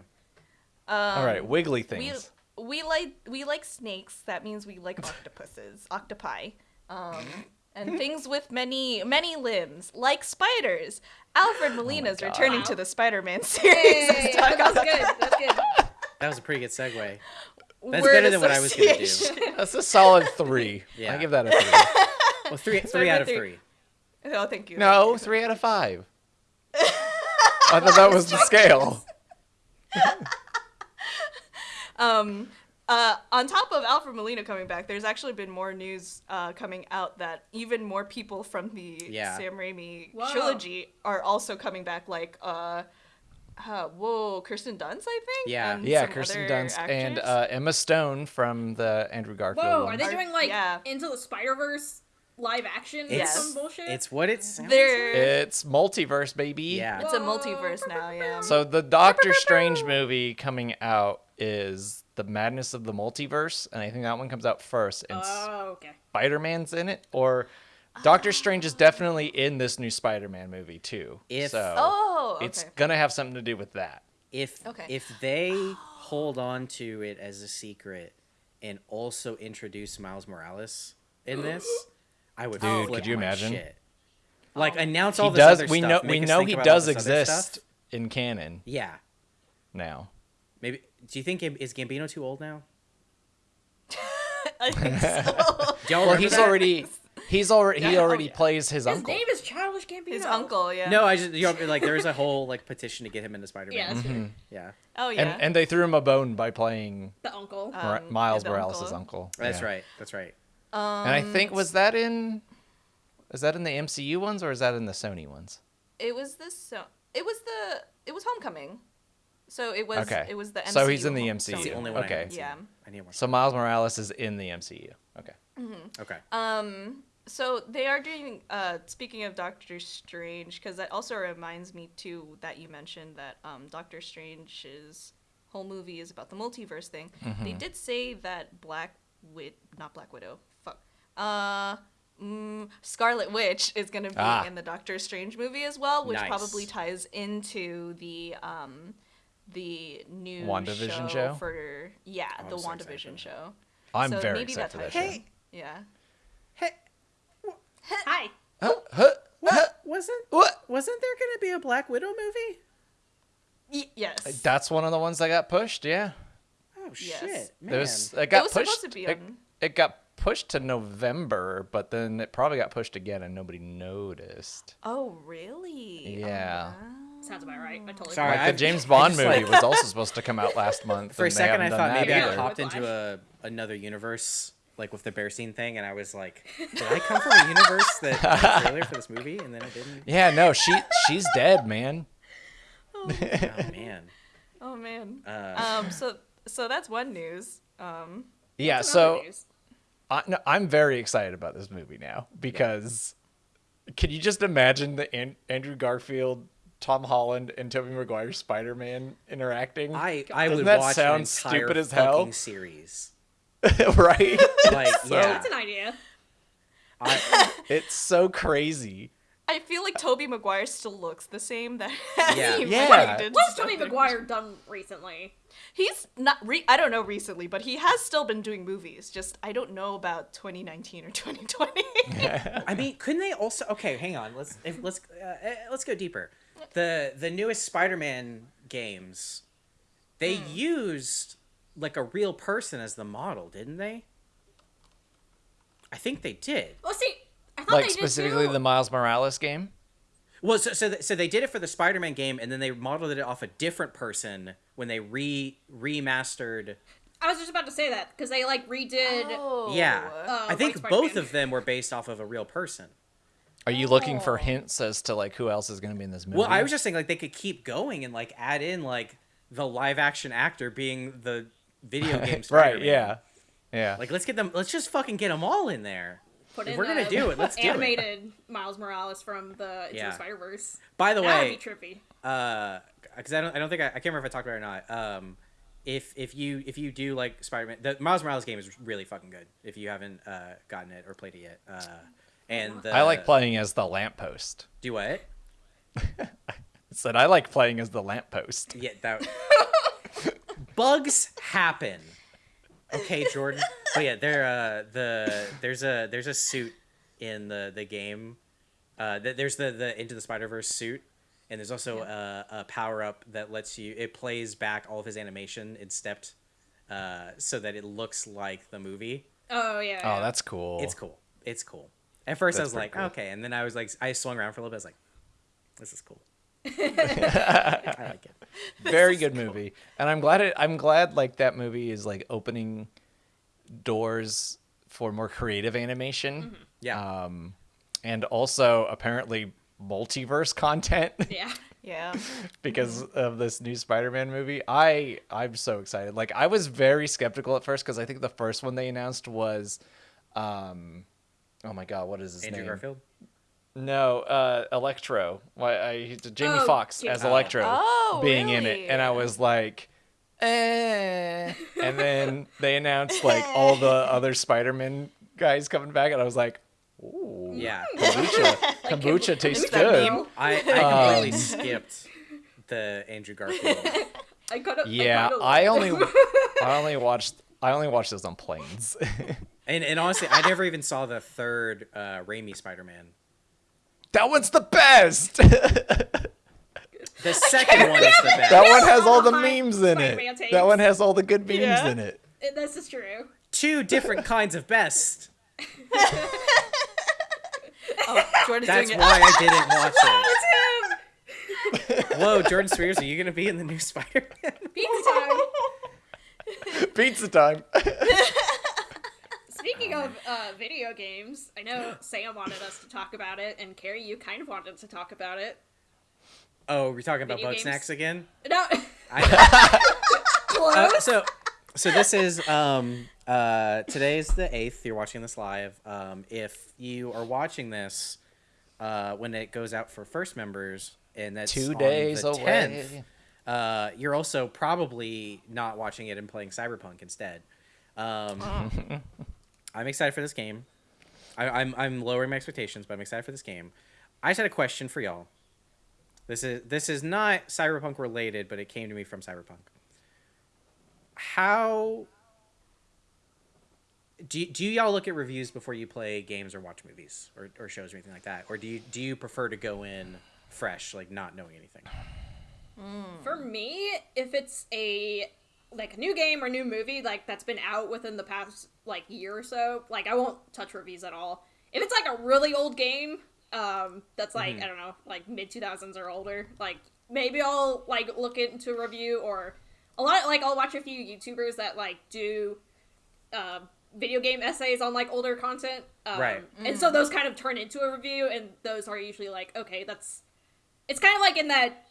All right, wiggly We things. we like we like snakes. That means we like octopuses, octopi, um, and things with many many limbs, like spiders. Alfred Molina's God. returning Wow. to the Spider-Man series. Hey, Let's talk that's about good. That's good. That was a pretty good segue. That's word better than what I was gonna do. That's a solid three. Yeah. I give that a three. Well, three three out of three. three. oh, thank you. No, three out of five. I thought that was the scale. Um, uh, on top of Alfred Molina coming back, there's actually been more news uh, coming out that even more people from the Yeah. Sam Raimi Whoa. trilogy are also coming back. Like, uh, uh, whoa, Kirsten Dunst, I think. Yeah. and Yeah, Kirsten other Dunst and uh, Emma Stone from the Andrew Garfield. Whoa, are they doing like yeah. Into the Spider Verse live action or Yes. some bullshit? It's what it sounds They're- like. It's multiverse, baby. Yeah. it's a multiverse now. Yeah. So the Doctor Strange movie coming out is the Madness of the Multiverse, and I think that one comes out first. And Oh, okay. Spider Man's in it, or Doctor Strange is definitely in this new Spider Man movie too. If- so oh, okay. it's gonna have something to do with that. If Okay. if they hold on to it as a secret and also introduce Miles Morales in this, I would. Dude, flip could you my imagine? Shit. Like Oh. announce He all this does. other We stuff, know. We know he does exist in canon Yeah. now. Maybe. Do you think is Gambino too old now? I think so. Do y'all Well, he's that? already he's already he Yeah, oh, already yeah. plays his, His uncle. name is Childish Gambino. His uncle, yeah. No, I just you know, like there was a whole like petition to get him into Spider Yeah, Man. that's true. Yeah, Oh yeah. And and they threw him a bone by playing The uncle. Mor- Um, Miles the Morales' uncle. uncle. that's Yeah. right. That's right. um, And I think was that in is that in the MCU ones or is that in the Sony ones? it was this. So it was the. It was Homecoming. So it was. Okay. It was the. MCU So he's in the home- MCU. That's the only one. Okay. haven't. Yeah. I need more. So Miles Morales is in the MCU. Okay. Okay. Um. So they are doing. Uh, speaking of Doctor Strange, because that also reminds me too that you mentioned that um, Doctor Strange's whole movie is about the multiverse thing. They did say that Black Wid, not Black Widow. Fuck. Uh. Mm, Scarlet Witch is going to be Ah. in the Doctor Strange movie as well, which Nice. probably ties into the um, the new WandaVision show, show? for yeah Oh, the I'm so WandaVision that. show. I'm So very maybe excited that for that ties show. in. Yeah. Hey, Hi. Huh? Huh? what wasn't What? wasn't there gonna be a Black Widow movie? Y- yes. That's one of the ones that got pushed. Yeah. Oh Yes. shit, man. There's it got was pushed. supposed to be it, it got pushed to November, but then it probably got pushed again and nobody noticed. Oh, really? Yeah. Oh, wow. Sounds about right. I totally Sorry, Like I've- the James Bond movie like- was also supposed to come out last month. For a and they second, I thought maybe I either. either. popped into a another universe, like with the bear scene thing, and I was like, "Did I come from a universe that had a trailer for this movie?" And then I didn't. Yeah, no, she she's dead, man. Oh man. Oh man. Uh, Um. So so that's one news. Um. Yeah, so news. I, no, I'm very excited about this movie now because can you just imagine the An- Andrew Garfield, Tom Holland, and Tobey Maguire Spider-Man interacting? I I Doesn't would that watch sound an entire stupid as fucking hell? series. right? Like yeah, That's an idea. I, it's so crazy. I feel like Tobey Maguire still looks the same that Yeah. he Yeah. fucking did What's stuff Tobey Maguire done recently? He's not. Re- I don't know recently, but he has still been doing movies. Just I don't know about 2019 or 2020. I mean, couldn't they also? Okay, hang on. Let's if, let's uh, eh, let's go deeper. The the newest Spider-Man games, they Hmm. used like a real person as the model, didn't they? I think they did. Well, see, I thought Like they did specifically too. the Miles Morales game. Well, so so, th- so they did it for the Spider-Man game, and then they modeled it off a different person when they re remastered. I was just about to say that because they like redid. oh. yeah, Uh, I think White both Spider-Man. of them were based off of a real person. Are you looking Oh. for hints as to like who else is going to be in this movie? Well, I was just saying like they could keep going and like add in like the live action actor being the video game right. Yeah, yeah. Like let's get them. Let's just fucking get them all in there. Put If in we're gonna do it, let's do it. animated Miles Morales from the Into Yeah. the Spider Verse. By the That would way, be trippy. uh, because I don't, I don't think I, I can't remember if I talked about it or not. Um, if if you if you do like Spider-Man, the Miles Morales game is really fucking good. If you haven't uh gotten it or played it yet, uh, and the, I like playing as the lamppost. Do what? Said I like playing as the lamppost. Yeah, that. Bugs happen. Okay, Jordan. But yeah, there uh the there's a there's a suit in the the game. Uh, th- there's the the Into the Spider Verse suit, and there's also a, a power up that lets you it plays back all of his animation in stepped, uh, so that it looks like the movie. Oh yeah. Oh, yeah. that's cool. It's cool. It's cool. At first, I was like, cool. okay, and then I was like, I swung around for a little bit. I was like, this is cool. I like it. Very good movie. And i'm glad it i'm glad like that movie is like opening doors for more creative animation. Yeah. um and also apparently multiverse content. Yeah. Yeah. because of this new spider-man movie. I i'm so excited. Like i was very skeptical at first because i think the first one they announced was um oh my god what is his Andrew name? Garfield. No uh electro why i he's jamie Oh, Foxx Jamie as electro Oh, being in it and i was like eh. and then they announced like all the other spider-man guys coming back and i was like ooh Yeah. kombucha kombucha tastes good? I, I completely Um, skipped the Andrew Garfield. I could have. yeah i only i only watched i only watched those on planes And and honestly, I never even saw the third uh, Raimi Spider-Man. That one's the best The second one is the best. That one has all the memes in it. That one has all the good memes Yeah. in it. This is true. Two different kinds of best. Oh, Jordan's That's why it. I didn't watch it. Tim! Whoa, Jordan Spears, are you gonna be in the new Spider-Man? Pizza time! Pizza time. Speaking of uh, video games, I know Sam wanted us to talk about it, and Kerry, you kind of wanted to talk about it. Oh, we're talking about Video boat games? snacks again. No, I, close. uh, so, so this is um uh today's the eighth. You're watching this live. Um, if you are watching this, uh, when it goes out for first members, and that's Two on days the away. 10th, uh, you're also probably not watching it and playing Cyberpunk instead. Um, I'm excited for this game. I, I'm I'm lowering my expectations, but I'm excited for this game. I just had a question for y'all. This is this is not Cyberpunk related, but it came to me from Cyberpunk. How do, do y'all look at reviews before you play games or watch movies or, or shows or anything like that, or do you do you prefer to go in fresh, like not knowing anything? For me, if it's a like a new game or new movie like that's been out within the past like year or so, like I won't touch reviews at all. If it's like a really old game, um, that's like I don't know, like mid two thousands or older, like maybe I'll like look into a review or a lot like I'll watch a few YouTubers that like do uh, video game essays on like older content, um, Right. And so those kind of turn into a review, and those are usually like okay, that's it's kind of like in that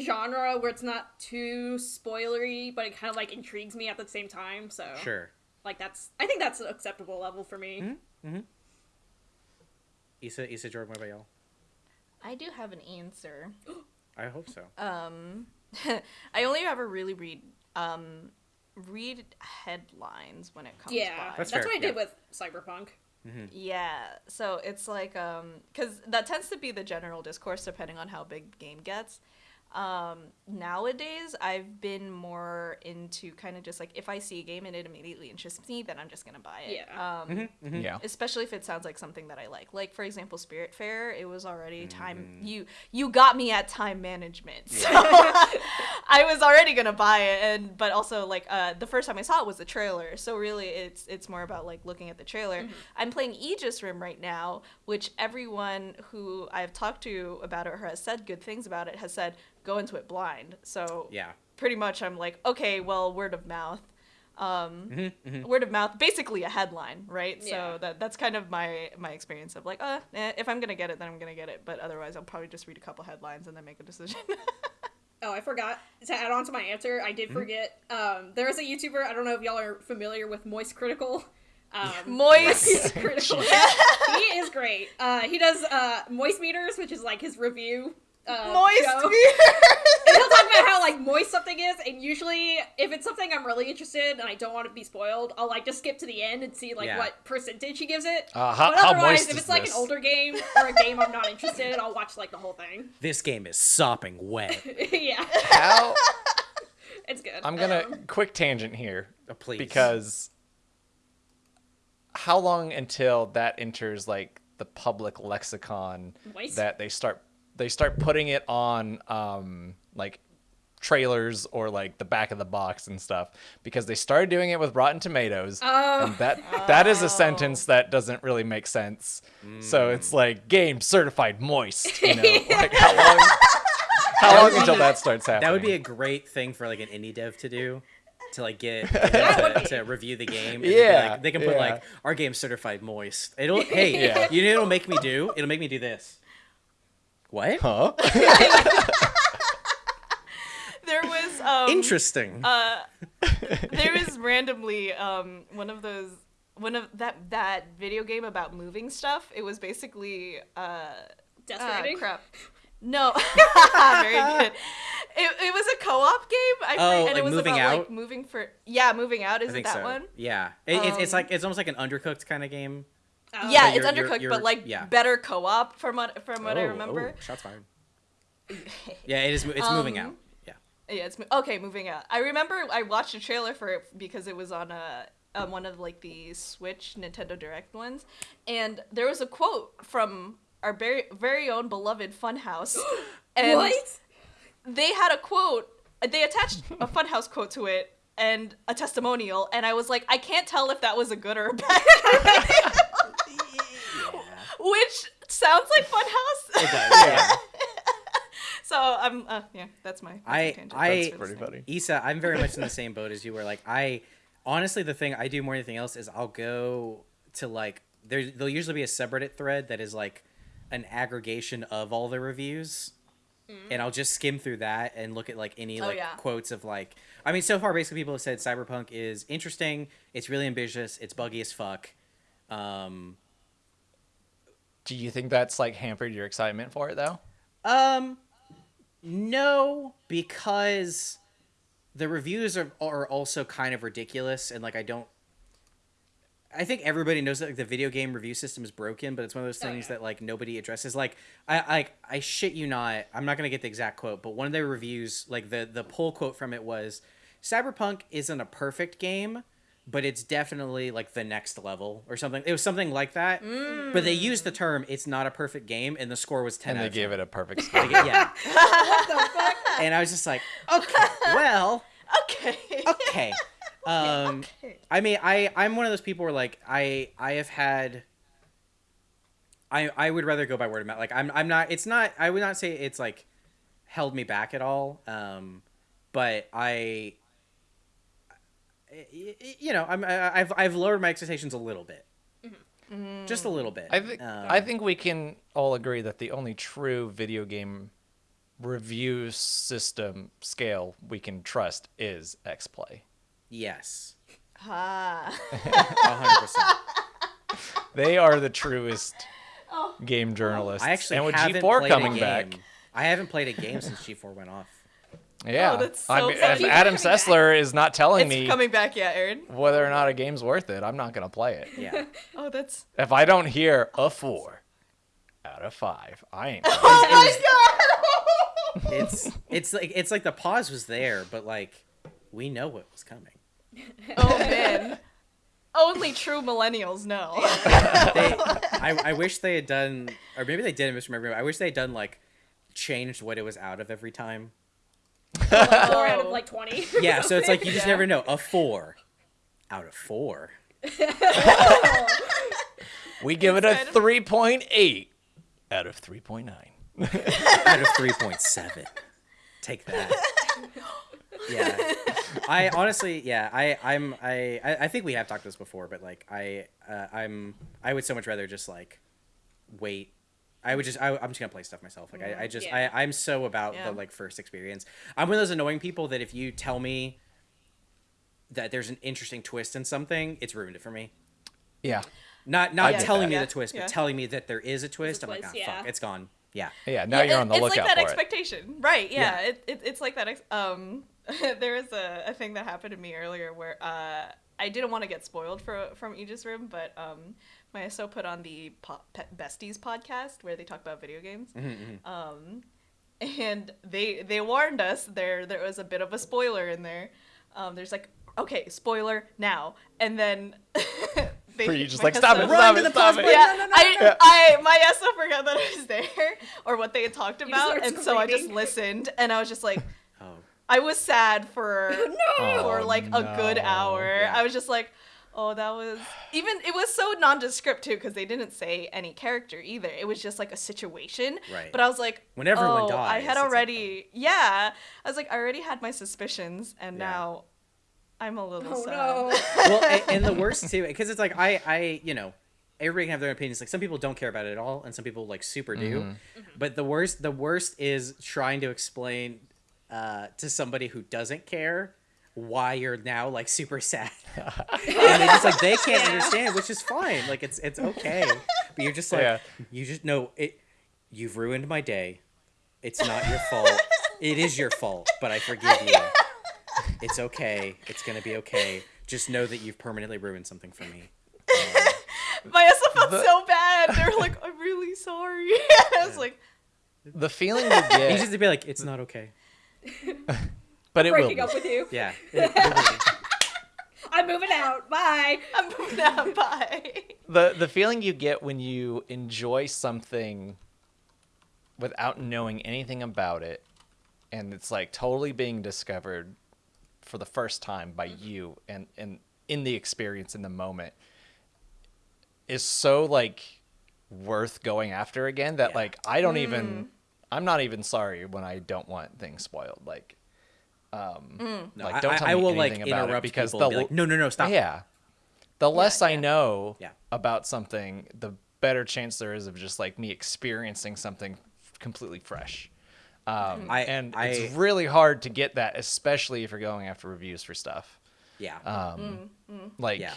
genre where it's not too spoilery, but it kind of like intrigues me at the same time. So Sure. like that's I think that's an acceptable level for me. Issa, Issa Jordan, what about y'all? I do have an answer. I hope so. Um, I only ever really read um read headlines when it comes Yeah, by. that's, That's what I did yeah. with Cyberpunk. Yeah, so it's like um cuz that tends to be the general discourse depending on how big the game gets. Um nowadays I've been more into kind of just like if I see a game and it immediately interests me, then I'm just going to buy it. Yeah. Um Yeah. especially if it sounds like something that I like. Like for example, Spiritfarer, it was already time Mm. you you got me at time management. So I was already going to buy it and but also like uh the first time I saw it was the trailer. So really it's it's more about like looking at the trailer. I'm playing Aegis Rim right now, which everyone who I've talked to about it or has said good things about it has said go into it blind. So Yeah. pretty much I'm like, okay, well, word of mouth. Um, Mm-hmm, word of mouth, basically a headline, right? Yeah. So that that's kind of my my experience of like, uh, eh, if I'm gonna get it, then I'm gonna get it. But otherwise, I'll probably just read a couple headlines and then make a decision. Oh, I forgot to add on to my answer. I did forget. Um, there is a YouTuber. I don't know if y'all are familiar with Moist Critical. Um, Moist. Critical. he is great. Uh, he does uh, Moist Meters, which is like his review. Uh, Moist. show. beer. And he'll talk about how like moist something is, and usually if it's something I'm really interested in and I don't want to be spoiled, I'll like just skip to the end and see like Yeah. what percentage he gives it. Uh, how- but how otherwise, moist if it's like this? an older game or a game I'm not interested in, I'll watch like the whole thing. This game is sopping wet. yeah, How? it's good. I'm gonna Um, quick tangent here Uh, please. because how long until that enters like the public lexicon Moist? that they start they start putting it on um like trailers or like the back of the box and stuff because they started doing it with Rotten Tomatoes Oh. and that that is a sentence that doesn't really make sense. So it's like game certified moist, you know, like how long how long until that starts happening? That would be a great thing for like an indie dev to do. To like get, get to, to review the game. and Yeah, like- they can put yeah. like our game certified moist. It'll hey, Yeah. you know it'll make me do? It'll make me do this. What? huh? there was um, Interesting. uh, there was randomly um one of those one of that that video game about moving stuff. It was basically uh Death Stranding? crap. No, very good. It, it was a co-op game. I Oh, and like it was Moving about Out? like moving for yeah, moving out. Is I it that so. one? Yeah, it, it's, it's Um, like it's almost like an undercooked kind of game. Oh. yeah, But it's you're- you're- undercooked, you're- but like yeah. better co-op from what from what I Oh, remember. oh, shots fired. Yeah, it is. It's moving Um, out. Yeah. Yeah, it's mo- okay. Moving out. I remember I watched a trailer for it because it was on a, uh one of like the Switch Nintendo Direct ones, and there was a quote from our very very own beloved Funhaus. and what? they had a quote. They attached a Funhaus quote to it and a testimonial, and I was like, I can't tell if that was a good or a bad. Which sounds like Funhaus. It does, yeah. so I'm, uh, yeah, that's my. That's my I tangent. I That's Pretty funny. funny. Issa, I'm very much in the same boat as you were. Like I honestly the thing I do more than anything else is I'll go to like there there'll usually be a subreddit thread that is like an aggregation of all the reviews. And I'll just skim through that and look at like any Oh, like yeah. quotes of like I mean so far basically people have said Cyberpunk is interesting, it's really ambitious, it's buggy as fuck. Um Do you think that's like hampered your excitement for it though? Um, no, because the reviews are are also kind of ridiculous, and like I don't. I think everybody knows that like, the video game review system is broken, but it's one of those Oh, things yeah. that like nobody addresses. Like I like I shit you not, I'm not gonna get the exact quote, but one of their reviews, like the the pull quote from it was, "Cyberpunk isn't a perfect game." But it's definitely like the next level or something. It was something like that. But they used the term "it's not a perfect game," and the score was ten. And they of gave it a perfect score. yeah. What the fuck? and I was just like, okay, well, Okay. okay. Um, Okay. I mean, I I'm one of those people where like I I have had. I I would rather go by word of mouth. Like I'm I'm not. It's not. I would not say it's like held me back at all. Um, but I. y- y- You know, I'm I- I've I've lowered my expectations a little bit, just a little bit. I think Um, I think we can all agree that the only true video game review system scale we can trust is X-Play. yes, Ah. a hundred percent. They are the truest game journalists. I actually and with haven't G4 played coming a back, game. I haven't played a game since G4 went off. Yeah. Oh, that's I mean, if. Adam Coming back. Sessler is not telling it's me coming back, yeah, Aaron. whether or not a game's worth it, I'm not gonna play it. Yeah. Oh, that's. If I don't hear a four out of five, I ain't. Oh my god! it's it's like it's like the pause was there, but like we know what was coming. oh man. Only true millennials know. They, I, I wish they had done, or maybe they didn't misremember. I wish they had done like changed what it was out of every time. Four out of Oh. like twenty. Yeah, so it's like you just Yeah. never know. A four out of four. We give it a 3.8 out of 3.9. out of three point seven. Take that. Yeah, I honestly, yeah, I, I'm, I, I I think we have talked this before, but like, I, uh, I'm, I would so much rather just like wait. I would just, I, I'm just gonna play stuff myself. Like, I, I just, Yeah. I, I'm so about Yeah. the like first experience. I'm one of those annoying people that if you tell me that there's an interesting twist in something, it's ruined it for me. Yeah. Not, not get telling that. me Yeah, the twist, yeah. but telling me that there is a twist. I'm like, twist, ah, yeah. fuck, it's gone. Yeah. Yeah, now you're it- on the it's lookout like that for it. expectation, right? Yeah, Yeah. It, it, it's like that. Ex- um, there was a, a thing that happened to me earlier where uh, I didn't want to get spoiled for, from Aegis Rim, but um, my SO put on the po- Pet Besties podcast where they talk about video games. Mm-hmm, Um, and they they warned us there there was a bit of a spoiler in there. Um, there's like okay spoiler now, and then they Were you just like, "Stop SO it, stop it, stop it." yeah, I, I, my SO forgot that I was there or what they had talked about, started and so I just listened, and I was just like, Oh. I was sad for no. for Oh, like a good hour. Yeah. I was just like, oh, that was even. It was so nondescript too because they didn't say any character either. It was just like a situation. Right. But I was like, When everyone oh, I had it's like, already, yeah. I was like, I already had my suspicions, and Yeah. now I'm a little Oh sad. no. well, and, and the worst too, because it's like I, I, you know, everybody can have their own opinions. Like some people don't care about it at all, and some people like super do. But the worst, the worst is trying to explain uh, to somebody who doesn't care why you're now like super sad, and they just like they can't understand, which is fine. Like it's it's okay, but you're just like Yeah. you just know it. You've ruined my day. It's not your fault. It is your fault, but I forgive you. It's okay. It's gonna be okay. Just know that you've permanently ruined something for me. My SO felt The- so bad. they're like, I'm really sorry. I was like, The feeling you You just to be like, it's not okay. but it will. Breaking be. up with you. Yeah. It- it. I'm moving out. Bye. I'm moving out. Bye. the the feeling you get when you enjoy something without knowing anything about it and it's like totally being discovered for the first time by mm-hmm. you and and in the experience in the moment is so like worth going after again that Yeah. like I don't even mm. I'm not even sorry when I don't want things spoiled like No, Like, don't tell I, I me will like anything about it because people and be like, no, no, no, stop. Yeah. The less I yeah. know Yeah. about something, the better chance there is of just like me experiencing something completely fresh. Um, I- and I- it's really hard to get that, especially if you're going after reviews for stuff. Yeah. Um, Like, yeah.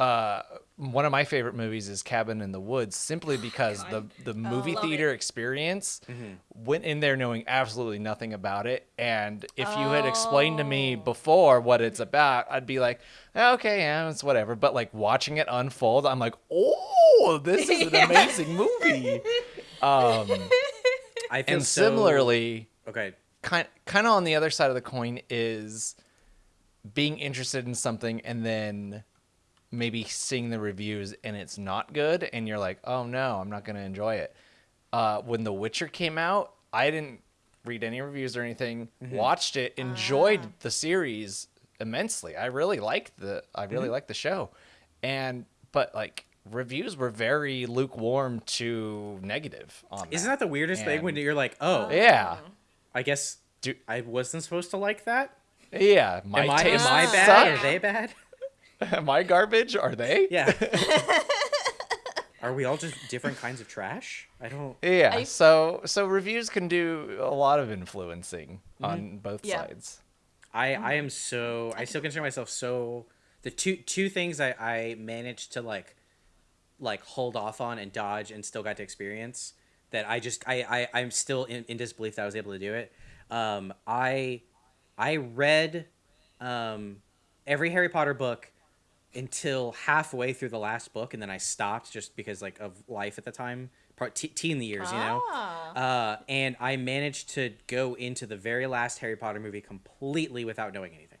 Uh, one of my favorite movies is Cabin in the Woods, simply because the the movie love theater experience went in there knowing absolutely nothing about it, and if you had explained to me before what it's about, I'd be like, "Eh, okay, yeah, it's whatever. But like watching it unfold, I'm like, oh, this is an amazing movie. Um, I feel and so- similarly, Okay. kind kind of on the other side of the coin is being interested in something and then maybe seeing the reviews and it's not good and you're like oh no i'm not going to enjoy it. Uh, when the witcher came out i didn't read any reviews or anything mm-hmm. watched it enjoyed ah. the series immensely. I really liked the i really mm-hmm. liked the show. And but like reviews were very lukewarm to negative on Isn't that. the weirdest thing when you're like, oh, oh, yeah. I guess Do- I wasn't supposed to like that? yeah my am I, am taste I bad? suck. Are they bad? Am I garbage? Are they? Yeah. Are we all just different kinds of trash? I don't. Yeah. I- so so reviews can do a lot of influencing on both Yeah. sides. I I am so I still consider myself so the two two things I I managed to like like hold off on and dodge and still got to experience that I just I I I'm still in, in disbelief that I was able to do it. Um I I read um every Harry Potter book until halfway through the last book and then I stopped just because like of life at the time part t- teen years you know Ah. uh, and I managed to go into the very last Harry Potter movie completely without knowing anything.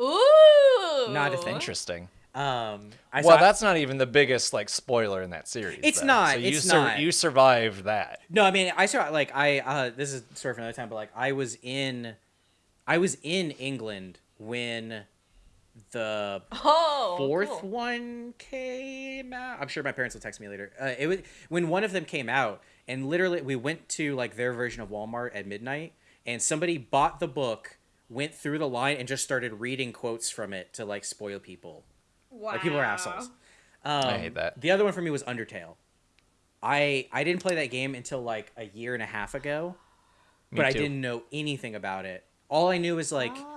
Ooh. Not a thing. Interesting. Um, I well, saw, that's not even the biggest like spoiler in that series. It's though. not, So you it's not. You survived that. no. I mean, I saw like I. Uh, this is sort of another time, but like I was in, I was in England when the Oh. fourth cool. one came out. I'm sure my parents will text me later. Uh, it was when one of them came out, and literally we went to like their version of Walmart at midnight, and somebody bought the book, went through the line, and just started reading quotes from it to like spoil people. Wow. Like people are assholes. Um, I hate that. The other one for me was Undertale. I I didn't play that game until like a year and a half ago, Me but I didn't know anything about it. All I knew was like Oh.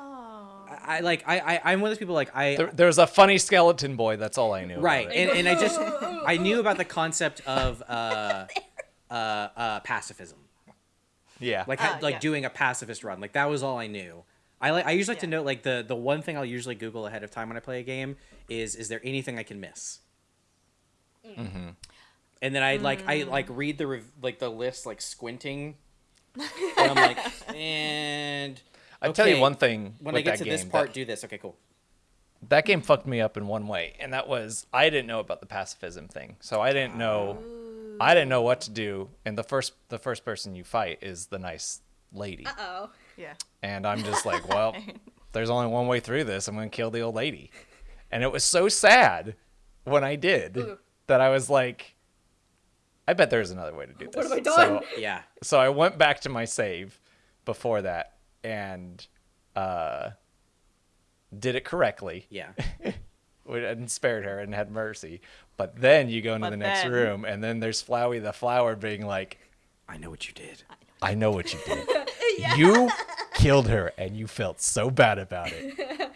I, I like I, I I'm one of those people like I There, there was a funny skeleton boy. That's all I knew. about right it. and, and I just I knew about the concept of uh uh uh pacifism yeah. like ha- like yeah. doing a pacifist run like that was all I knew. I like I usually like to Yeah. know like the the one thing I'll usually Google ahead of time when I play a game is is there anything I can miss. Mm-hmm. And then I like I Mm. like read the rev- like the list like squinting, and I'm like, and I tell you one thing. when with I get that to this game, part, that, do this. Okay, cool. that game fucked me up in one way, and that was I didn't know about the pacifism thing, so I didn't know. I didn't know what to do, and the first the first person you fight is the nice lady. Uh oh. Yeah. And I'm just like, well, there's only one way through this. I'm going to kill the old lady. And it was so sad when I did Ooh. that I was like, I bet there's another way to do this. What have I So, done? Yeah, so I went back to my save before that and uh, did it correctly yeah. and spared her and had mercy. But then you go into But the next then- room and then there's Flowey the flower being like, I know what you did. I know what you did. You killed her and you felt so bad about it. and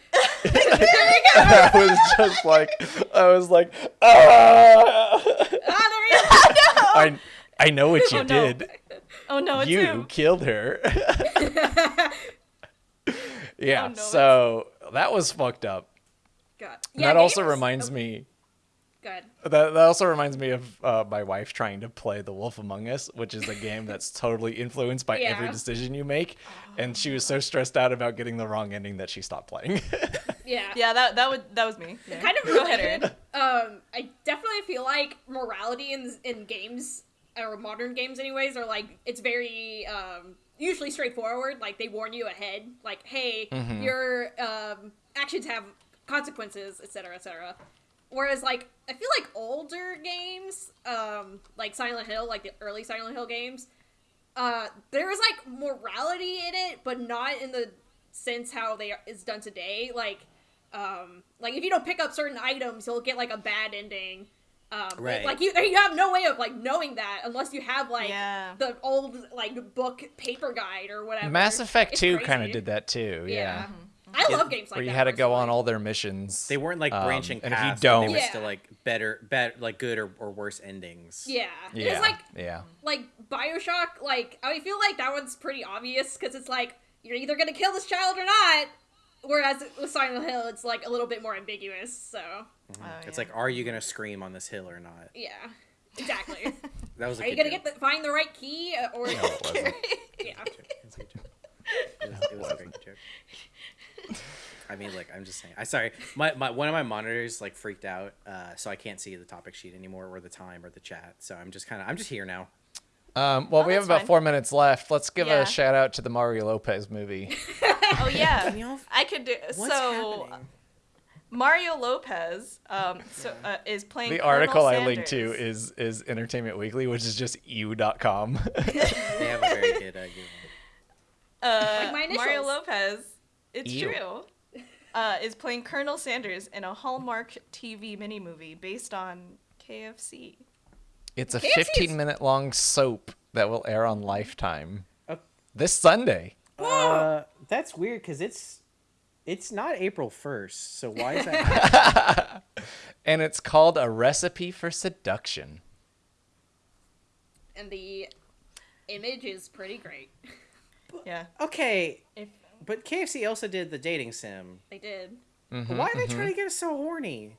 I was just like, I was like, ah! Ah, there he is. I, I know what you Oh, no. did. Oh no, it's you him. killed her. yeah, Oh, no, so that was fucked up. God. Yeah, that also games- reminds oh, me Good. that, that also reminds me of uh, my wife trying to play The Wolf Among Us, which is a game that's totally influenced by every decision you make. And she was so stressed out about getting the wrong ending that she stopped playing. Yeah. Yeah, that that would that was me. Yeah. Kind of Go ahead, related. Um, I definitely feel like morality in in games or modern games anyways are like it's very um usually straightforward. Like they warn you ahead like hey your um actions have consequences etc etc whereas like i feel like older games um like silent hill like the early silent hill games uh there is like morality in it but not in the sense how they are, is done today. Like um like if you don't pick up certain items you'll get like a bad ending um Right. like you you have no way of like knowing that unless you have like Yeah. the old like book paper guide or whatever Mass Effect It's 2 kind of did that too. Yeah. yeah, i Yeah, love games like Where you that had to go on all their missions. They weren't like Um, branching and if you don't- they were Yeah. still like better, better, like good or, or worse endings. yeah, yeah. it's like yeah. like bioshock like i feel like that one's pretty obvious because it's like you're either gonna kill this child or not whereas with silent hill it's like a little bit more ambiguous so Oh, It's like, are you gonna scream on this hill or not? yeah exactly That was a are you gonna joke. get the find the right key uh, or No, it wasn't. yeah It was a good joke. It was, it was a great joke. I mean, like, I'm just saying. I sorry, my, my one of my monitors like freaked out, uh, so I can't see the topic sheet anymore, or the time, or the chat. So I'm just kind of, I'm just here now. Um, well, Oh, we have about fine. four minutes left. Let's give Yeah. a shout out to the Mario Lopez movie. oh yeah, I could do. What's so happening? Mario Lopez um, so, uh, is playing. the Colonel article I linked to is is Entertainment Weekly, which is just EW.com. They have a very good uh, uh, Like my Mario. Lopez. It's Ew. true. Uh, is playing Colonel Sanders in a Hallmark TV mini movie based on KFC. It's a KFC is- 15 minute long soap that will air on Lifetime Oh. this Sunday. Uh, that's weird because it's it's not April first. So why is that? And it's called A Recipe for Seduction. and the image is pretty great Yeah. okay, If but KFC also did the dating sim. they did Mm-hmm, Why are they trying to get us so horny?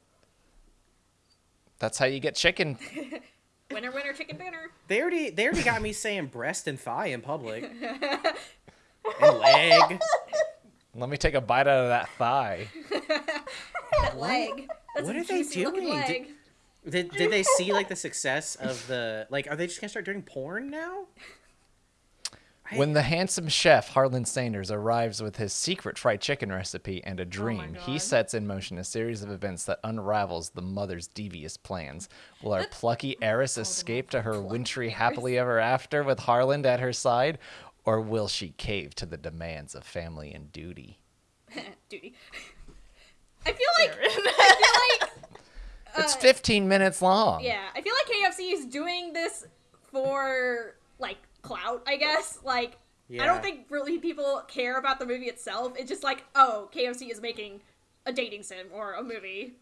That's how you get chicken. winner winner chicken dinner They already they already got me saying breast and thigh in public. and leg. Let me take a bite out of that thigh. that leg that's What a are they doing? leg. Did, did they see like the success of the like? Are they just gonna start doing porn now? I- When the handsome chef Harlan Sanders arrives with his secret fried chicken recipe and a Oh dream, he sets in motion a series of events that unravels the mother's devious plans. Will our plucky heiress escape to her wintry happily ever after with Harlan at her side, or will she cave to the demands of family and duty? duty i feel like i feel like It's Uh, 15 minutes long. Yeah, I feel like KFC is doing this for like clout, I guess. Like I don't think really people care about the movie itself. It's just like, oh, KFC is making a dating sim or a movie.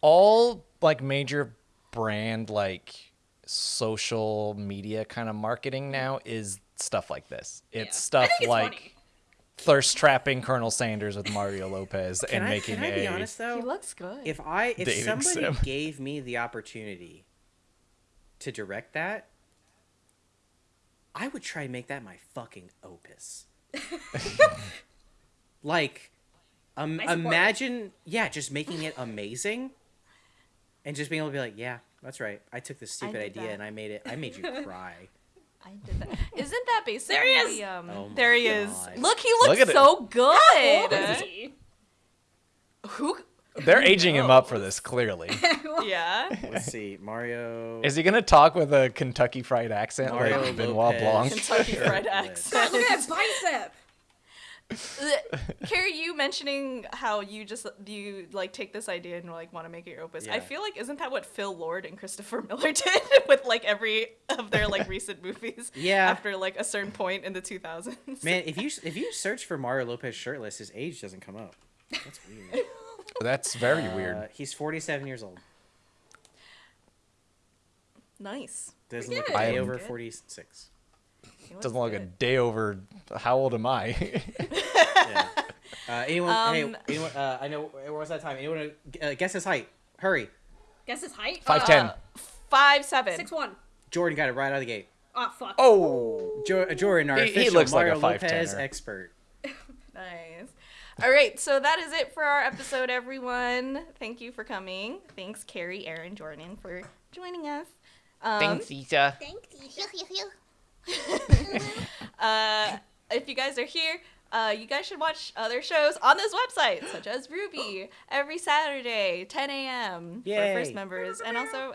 all like major brand like social media kind of marketing now is stuff like this. It's Yeah. Stuff it's like funny. thirst trapping Colonel Sanders with Mario Lopez and I, making can I a be honest though? he looks good. if I if Dating somebody sim. gave me the opportunity to direct that, I would try and make that my fucking opus. like, um, I support it. imagine, yeah, just making it amazing, and just being able to be like, yeah, that's right. I took this stupid idea that. and I made it. I made you cry. I did that. Isn't that basically? There he is! the, Um, Oh there he God. is. Look, he looks Look at it. so good. Old is he? Who? They're aging him up for this clearly. Yeah. Let's see, Mario. Is he gonna talk with a Kentucky fried accent Mario like Benoit Lopez. Blanc? Kentucky Fried accent. look at that bicep. Kerry, you mentioning how you just you like take this idea and like want to make it your opus. I feel like isn't that what Phil Lord and Christopher Miller did with like every of their like recent movies? Yeah. After like a certain point in the 2000s. Man, if you if you search for Mario Lopez shirtless, his age doesn't come up. That's weird. That's very Uh, weird. he's 47 years old. Nice. Doesn't Pretty look a day over Good. 46. He looks Doesn't look a day over. How old am I? Yeah. Uh, anyone? hey, Um, anyone? Uh, I know. Where was that time? Anyone uh, guess his height? Hurry! Guess his height? Five ten. Uh, Five seven. Six one. Jordan got it right out of the gate. Oh fuck. Oh, Jo- Jordan, our He- he official looks like a Mario 5'10" Lopez -er. expert. Nice. All right, so that is it for our episode, everyone. Thank you for coming. Thanks, Kerry, Aaron, Jordan, for joining us. Um, Thanks, Issa. Thanks, you. uh, if you guys are here, uh, you guys should watch other shows on this website, such as RWBY, every Saturday, 10 a.m. for first members, and also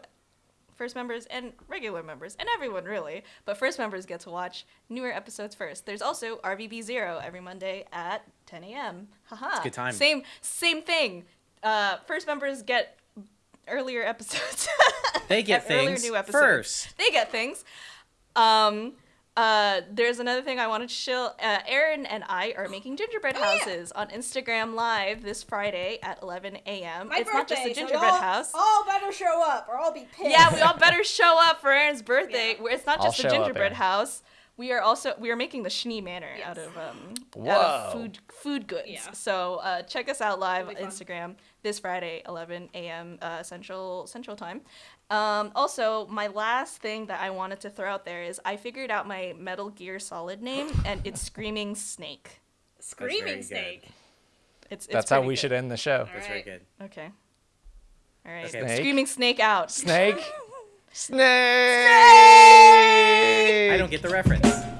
first members and regular members, and everyone really. But first members get to watch newer episodes first. There's also RVB Zero every Monday at 10 a.m. Haha. a good time. Same, same thing. Uh, first members get earlier episodes. They get Earlier things new episodes. first. they get things. Um, uh, there's another thing I wanted to show. Uh, Aaron and I are making gingerbread Oh, yeah. houses on Instagram Live this Friday at 11 a.m. My it's not just a birthday, so gingerbread y'all house. All better show up, or I'll be pissed. Yeah, we all better show up for Aaron's birthday. Yeah. Where it's not I'll just a show up, gingerbread Aaron. house. We are also we are making the Schnee Manor out of um out of food food goods. Yeah. So uh, check us out live on It'll be fun. Instagram this Friday, 11 a.m. Uh, Central Central Time. Um, also, my last thing that I wanted to throw out there is I figured out my Metal Gear Solid name, and it's Screaming Snake. Screaming snake. It's, it's That's how we good. should end the show. That's very good. Okay. All right. Okay. Snake? Screaming Snake out. Snake. Snake. I don't get the reference.